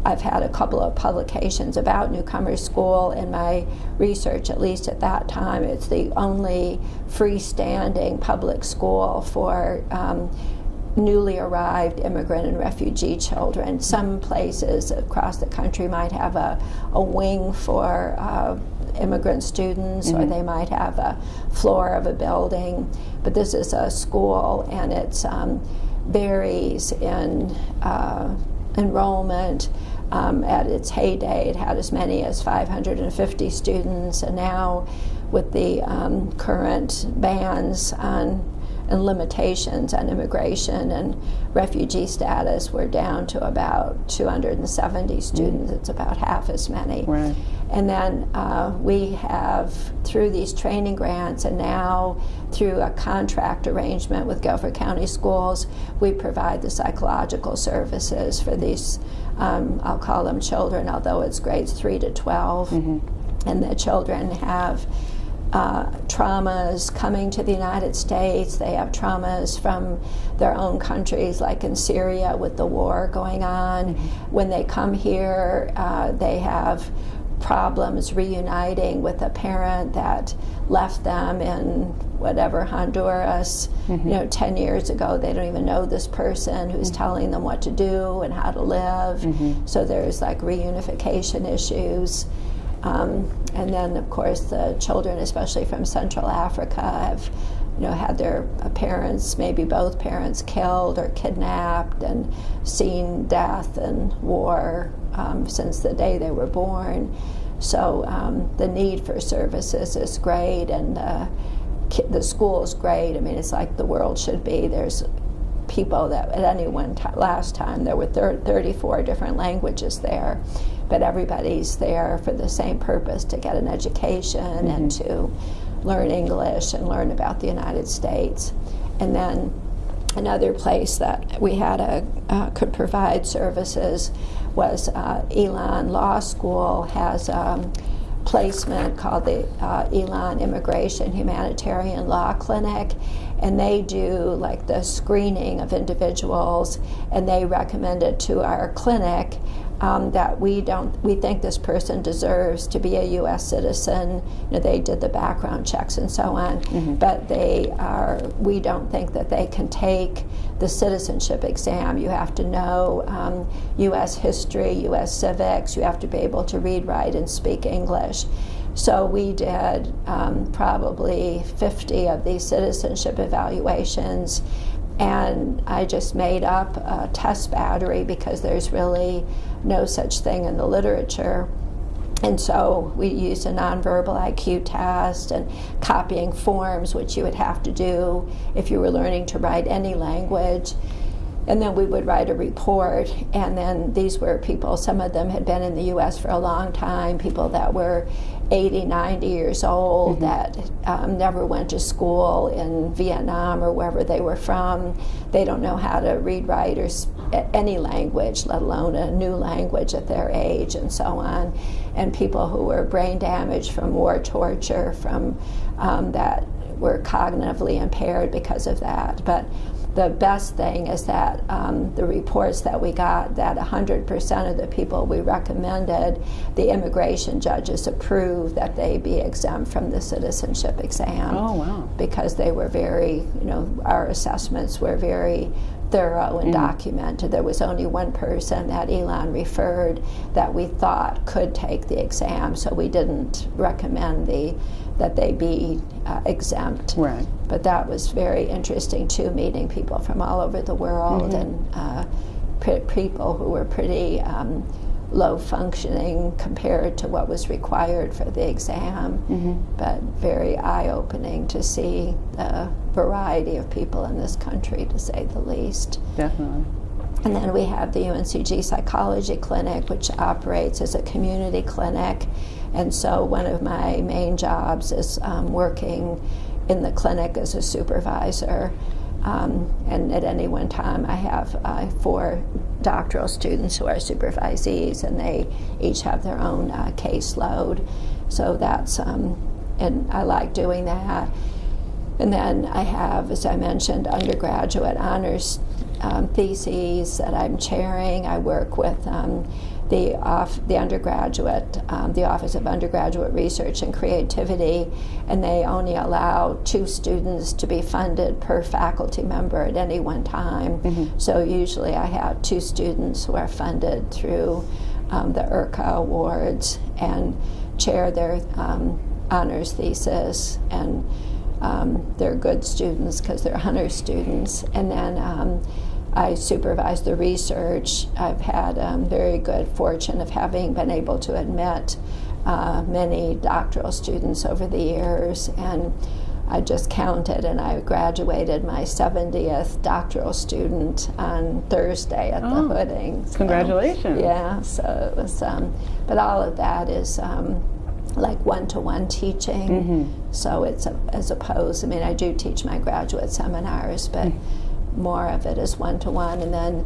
I've had a couple of publications about Newcomer School in my research, at least at that time. It's the only freestanding public school for um, newly arrived immigrant and refugee children. Some places across the country might have a, a wing for uh, immigrant students, or they might have a floor of a building. But this is a school, and it's um, varies in uh, enrollment. Um, at its heyday, it had as many as 550 students, and now with the um, current bans on and limitations on immigration and refugee status, we're down to about 270 students. It's about half as many. Right. And then uh, we have, through these training grants and now through a contract arrangement with Guilford County Schools, we provide the psychological services for these, um, I'll call them children, although it's grades 3 to 12. And the children have uh, traumas coming to the United States. They have traumas from their own countries, like in Syria with the war going on. When they come here, uh, they have problems reuniting with a parent that left them in whatever Honduras, you know, 10 years ago. They don't even know this person who's telling them what to do and how to live. So there's like reunification issues. Um, and then, of course, the children, especially from Central Africa, have you know had their parents, maybe both parents, killed or kidnapped, and seen death and war um, since the day they were born. So um, the need for services is great, and uh, the school is great. I mean, it's like the world should be. There's people that at any one time last time there were thir- 34 different languages there but everybody's there for the same purpose to get an education and to learn english and learn about the united states. And then another place that we had a uh, could provide services was uh, Elon Law School has a placement called the uh, Elon Immigration Humanitarian Law Clinic, and they do like the screening of individuals, and they recommend it to our clinic. Um, that we don't we think this person deserves to be a U.S. citizen. You know, they did the background checks and so on, but they are we don't think that they can take the citizenship exam. You have to know um, U.S. history, U.S. civics. You have to be able to read, write, and speak English. So we did um, probably 50 of these citizenship evaluations, and I just made up a test battery because there's really no such thing in the literature. And so we used a nonverbal IQ test and copying forms, which you would have to do if you were learning to write any language. And then we would write a report, and then these were people, some of them had been in the US for a long time, people that were 80, 90 years old that um, never went to school in Vietnam or wherever they were from. They don't know how to read, write, or s- a- any language, let alone a new language at their age, and so on. And people who were brain damaged from war torture, from um, that were cognitively impaired because of that. But the best thing is that um, the reports that we got that 100% of the people we recommended, the immigration judges approved that they be exempt from the citizenship exam Oh, wow. because they were very, you know, our assessments were very thorough and documented. There was only one person that Elon referred that we thought could take the exam, so we didn't recommend the that they be uh, exempt. Right. But that was very interesting too, meeting people from all over the world and uh, pe- people who were pretty um, low functioning compared to what was required for the exam. But very eye opening to see the variety of people in this country, to say the least. Definitely. And then we have the UNCG Psychology Clinic, which operates as a community clinic. And so one of my main jobs is um, working in the clinic as a supervisor. Um, and at any one time, I have uh, four doctoral students who are supervisees, and they each have their own uh, caseload. So that's, um, and I like doing that. And then I have, as I mentioned, undergraduate honors um, theses that I'm chairing. I work with um, the, off, the undergraduate, um, the Office of Undergraduate Research and Creativity, and they only allow two students to be funded per faculty member at any one time. So usually I have two students who are funded through um, the URCA awards and chair their um, honors thesis and um, they're good students because they're honor students. And then um, I supervise the research. I've had um, very good fortune of having been able to admit uh, many doctoral students over the years. And I just counted and I graduated my 70th doctoral student on Thursday at Oh, the Hooding. So, Congratulations. yeah, so it was, um, but all of that is um, like one-to-one teaching. Mm-hmm. So it's a, as opposed. I mean, I do teach my graduate seminars, but Mm. More of it is one-to-one. And then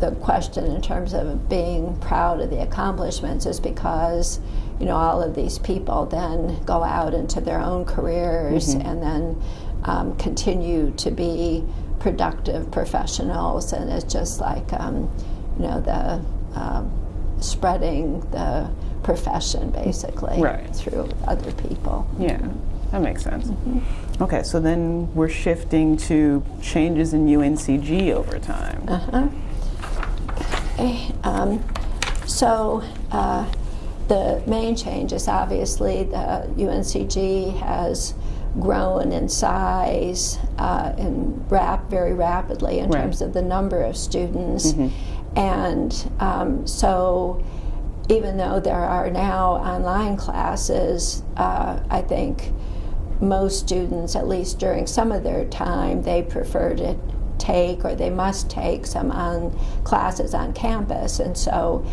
the question in terms of being proud of the accomplishments is because you know all of these people then go out into their own careers Mm-hmm. and then um, continue to be productive professionals. And it's just like um, you know the um, spreading the profession basically Right. through other people. Yeah, that makes sense. Mm-hmm. Okay, so then we're shifting to changes in UNCG over time. Uh-huh. Okay, um, so uh, the main change is obviously the UNCG has grown in size uh, and rap very rapidly in Right. terms of the number of students, and um, so even though there are now online classes, uh, I think most students, at least during some of their time, they prefer to take or they must take some on classes on campus, and so.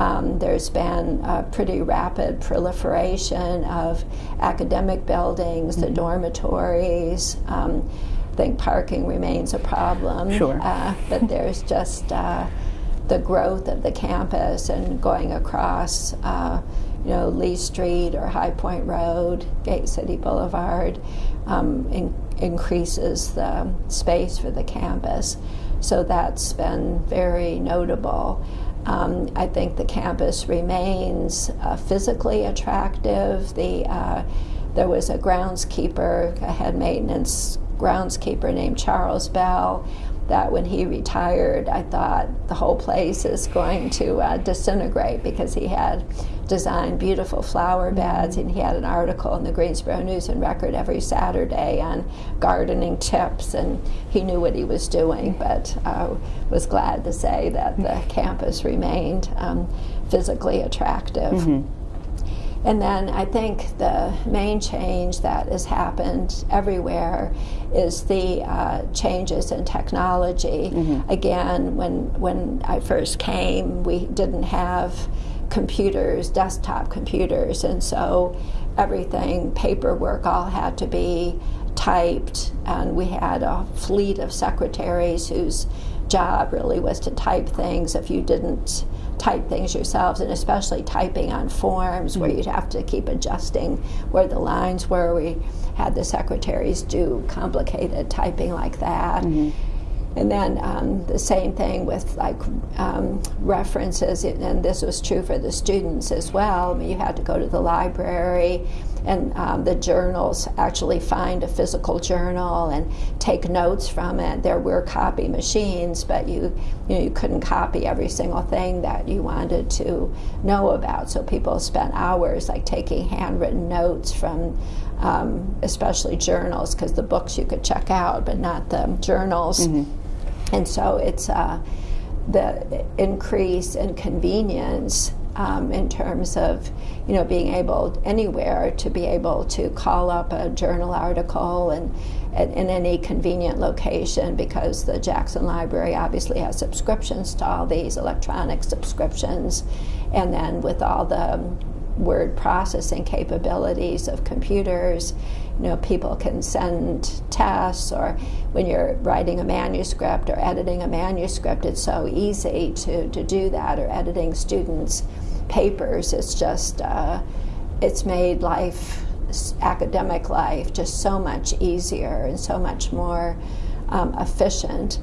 Um, there's been a pretty rapid proliferation of academic buildings, the dormitories. Um, I think parking remains a problem. Sure. Uh, but there's just uh, the growth of the campus and going across, uh, you know, Lee Street or High Point Road, Gate City Boulevard, um, in, increases the space for the campus. So that's been very notable. Um, I think the campus remains uh, physically attractive. The uh, there was a groundskeeper, a head maintenance groundskeeper named Charles Bell. That when he retired, I thought the whole place is going to uh, disintegrate because he had designed beautiful flower beds and he had an article in the Greensboro News and Record every Saturday on gardening tips and he knew what he was doing but uh, was glad to say that the campus remained um, physically attractive. Mm-hmm. And then I think the main change that has happened everywhere is the uh, changes in technology. Mm-hmm. Again, when when I first came, we didn't have computers, desktop computers, and so everything, paperwork, all had to be typed, and we had a fleet of secretaries whose job really was to type things if you didn't type things yourselves, and especially typing on forms where you'd have to keep adjusting where the lines were. We had the secretaries do complicated typing like that. Mm-hmm. And then um, the same thing with like um, references, and this was true for the students as well. I mean, you had to go to the library and um, the journals actually find a physical journal and take notes from it. There were copy machines, but you you, know, you couldn't copy every single thing that you wanted to know about. So people spent hours like taking handwritten notes from um, especially journals because the books you could check out, but not the journals. Mm-hmm. And so it's uh, the increase in convenience um, in terms of you know being able anywhere to be able to call up a journal article and, in any convenient location because the Jackson Library obviously has subscriptions to all these electronic subscriptions and then with all the word processing capabilities of computers. You know, people can send tests, or when you're writing a manuscript or editing a manuscript, it's so easy to, to do that, or editing students' papers. It's just, uh, it's made life, academic life, just so much easier and so much more um, efficient.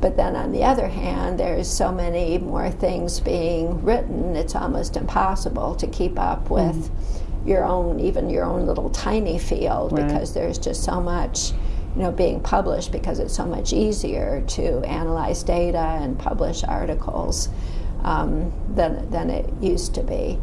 But then on the other hand, there's so many more things being written, it's almost impossible to keep up mm-hmm. with mm. your own, even your own little tiny field, right. because there's just so much you know, being published because it's so much easier to analyze data and publish articles um, than, than it used to be.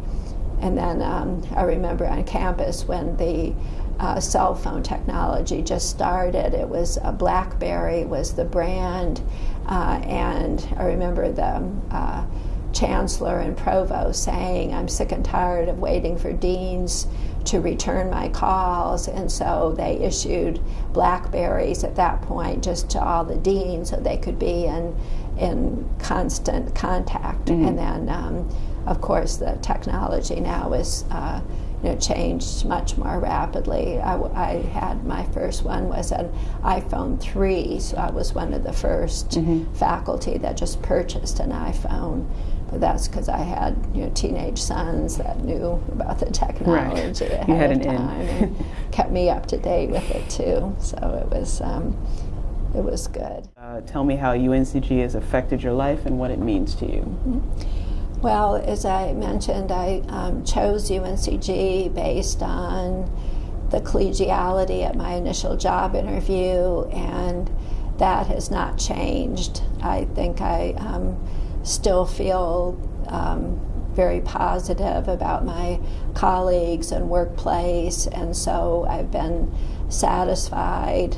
And then um, I remember on campus when the uh, cell phone technology just started. It was uh, BlackBerry was the brand, uh, and I remember the uh, chancellor and provost saying, "I'm sick and tired of waiting for deans." To return my calls, and so they issued Blackberries at that point just to all the deans so they could be in in constant contact. Mm-hmm. And then, um, of course, the technology now is uh, you know, changed much more rapidly. I, I, had my first one was an iPhone 3, so I was one of the 1st mm-hmm. faculty that just purchased an iPhone. But that's because I had you know teenage sons that knew about the technology right. ahead of time and kept me up to date with it too. So it was um, it was good. Uh, tell me how UNCG has affected your life and what it means to you. Mm-hmm. Well, as I mentioned, I um, chose UNCG based on the collegiality at my initial job interview, and that has not changed. I think I um, still feel um, very positive about my colleagues and workplace, and so I've been satisfied.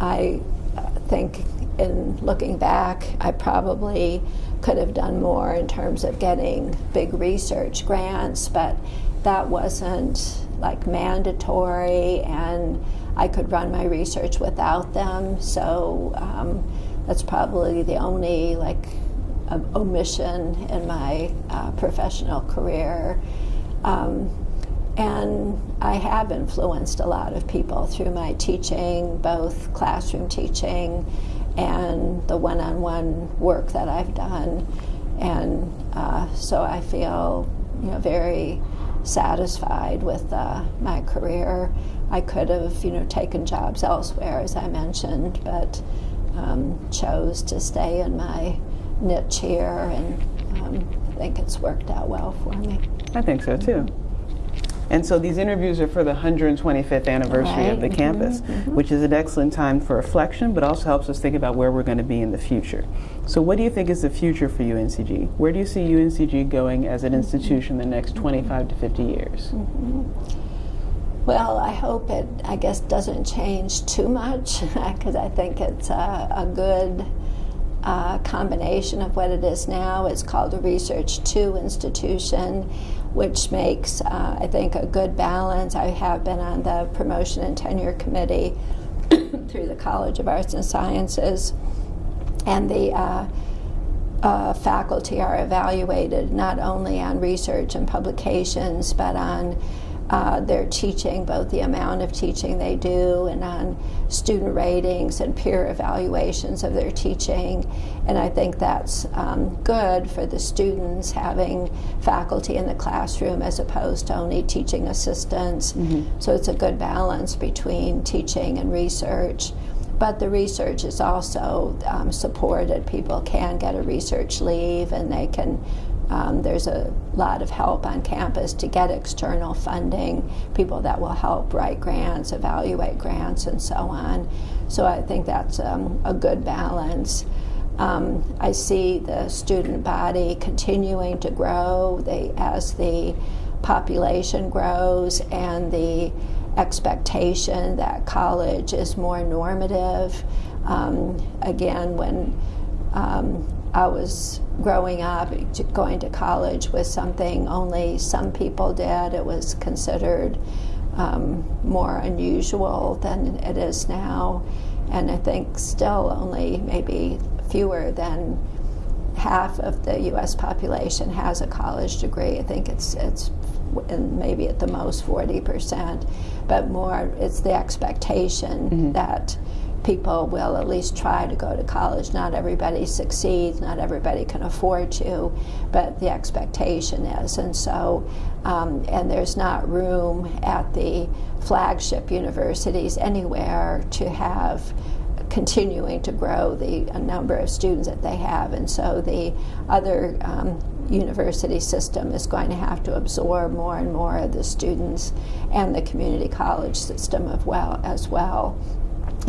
Um, I think, in looking back, I probably could have done more in terms of getting big research grants, but that wasn't like mandatory, and I could run my research without them. So um, that's probably the only like omission in my uh, professional career. Um, and I have influenced a lot of people through my teaching, both classroom teaching and the one on one work that I've done. And uh, so I feel you know, very satisfied with uh, my career. I could have you know, taken jobs elsewhere, as I mentioned, but um, chose to stay in my niche here, and um, I think it's worked out well for me. I think so too. And so these interviews are for the 125th anniversary of the Right. Mhm, campus, which is an excellent time for reflection, but also helps us think about where we're going to be in the future. So, what do you think is the future for UNCG? Where do you see UNCG going as an institution in the next 25 to 50 years? Well, I hope it, I guess, doesn't change too much because I think it's a, a good uh, combination of what it is now. It's called a Research 2 institution, which makes, uh, I think, a good balance. I have been on the Promotion and Tenure Committee through the College of Arts and Sciences, and the uh, uh, faculty are evaluated not only on research and publications, but on uh, their teaching, both the amount of teaching they do and on student ratings and peer evaluations of their teaching. And I think that's um, good for the students having faculty in the classroom as opposed to only teaching assistants. So it's a good balance between teaching and research. But the research is also um, supported. People can get a research leave and they can um, there's a lot of help on campus to get external funding, people that will help write grants, evaluate grants, and so on. So I think that's um, a good balance. Um, I see the student body continuing to grow they, as the population grows and the expectation that college is more normative. Um, again, when um, I was growing up, going to college was something only some people did. It was considered um, more unusual than it is now. And I think still only maybe fewer than half of the U.S. population has a college degree. I think it's it's maybe at the most 40 percent, but more it's the expectation that people will at least try to go to college. Not everybody succeeds, not everybody can afford to, but the expectation is. And so, um, and there's not room at the flagship universities anywhere to have continuing to grow the number of students that they have. And so the other um, university system is going to have to absorb more and more of the students and the community college system well, as well.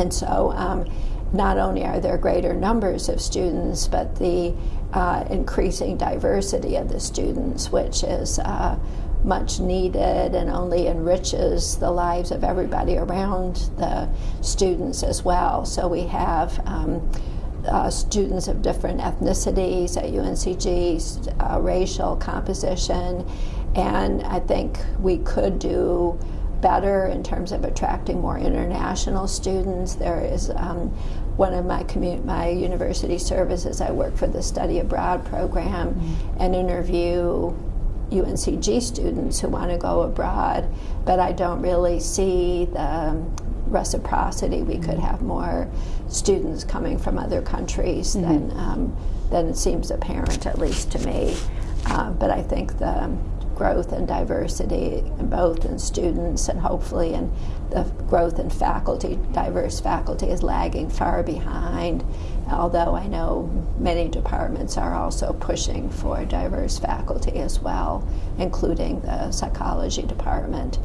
And so um, not only are there greater numbers of students, but the uh, increasing diversity of the students, which is uh, much needed and only enriches the lives of everybody around the students as well. So we have um, uh, students of different ethnicities at UNCG, uh, racial composition, and I think we could do better in terms of attracting more international students. There is um, one of my my university services. I work for the study abroad program and interview UNCG students who want to go abroad, but I don't really see the reciprocity. We could have more students coming from other countries than um, than it seems apparent, at least to me. Uh, but I think the growth and diversity, both in students and hopefully in the growth in faculty, diverse faculty, is lagging far behind. Although I know many departments are also pushing for diverse faculty as well, including the psychology department.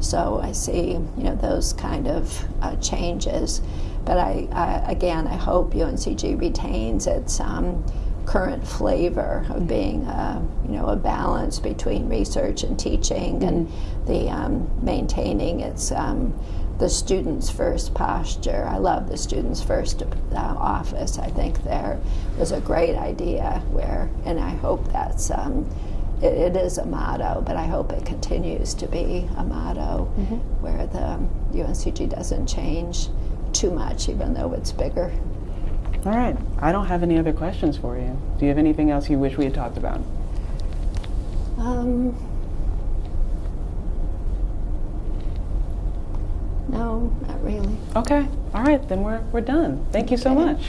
So I see, you know, those kind of uh, changes. But I, again, I hope UNCG retains its um, current flavor of being, a, you know, a balance between research and teaching, and the um, maintaining its um, the students first posture. I love the students first uh, office. I think there was a great idea where, and I hope that's. Um, it, it is a motto, but I hope it continues to be a motto where the UNCG doesn't change too much, even though it's bigger. All right. I don't have any other questions for you. Do you have anything else you wish we had talked about? Um, no, not really. Okay. All right. Then we're, we're done. Thank you so much.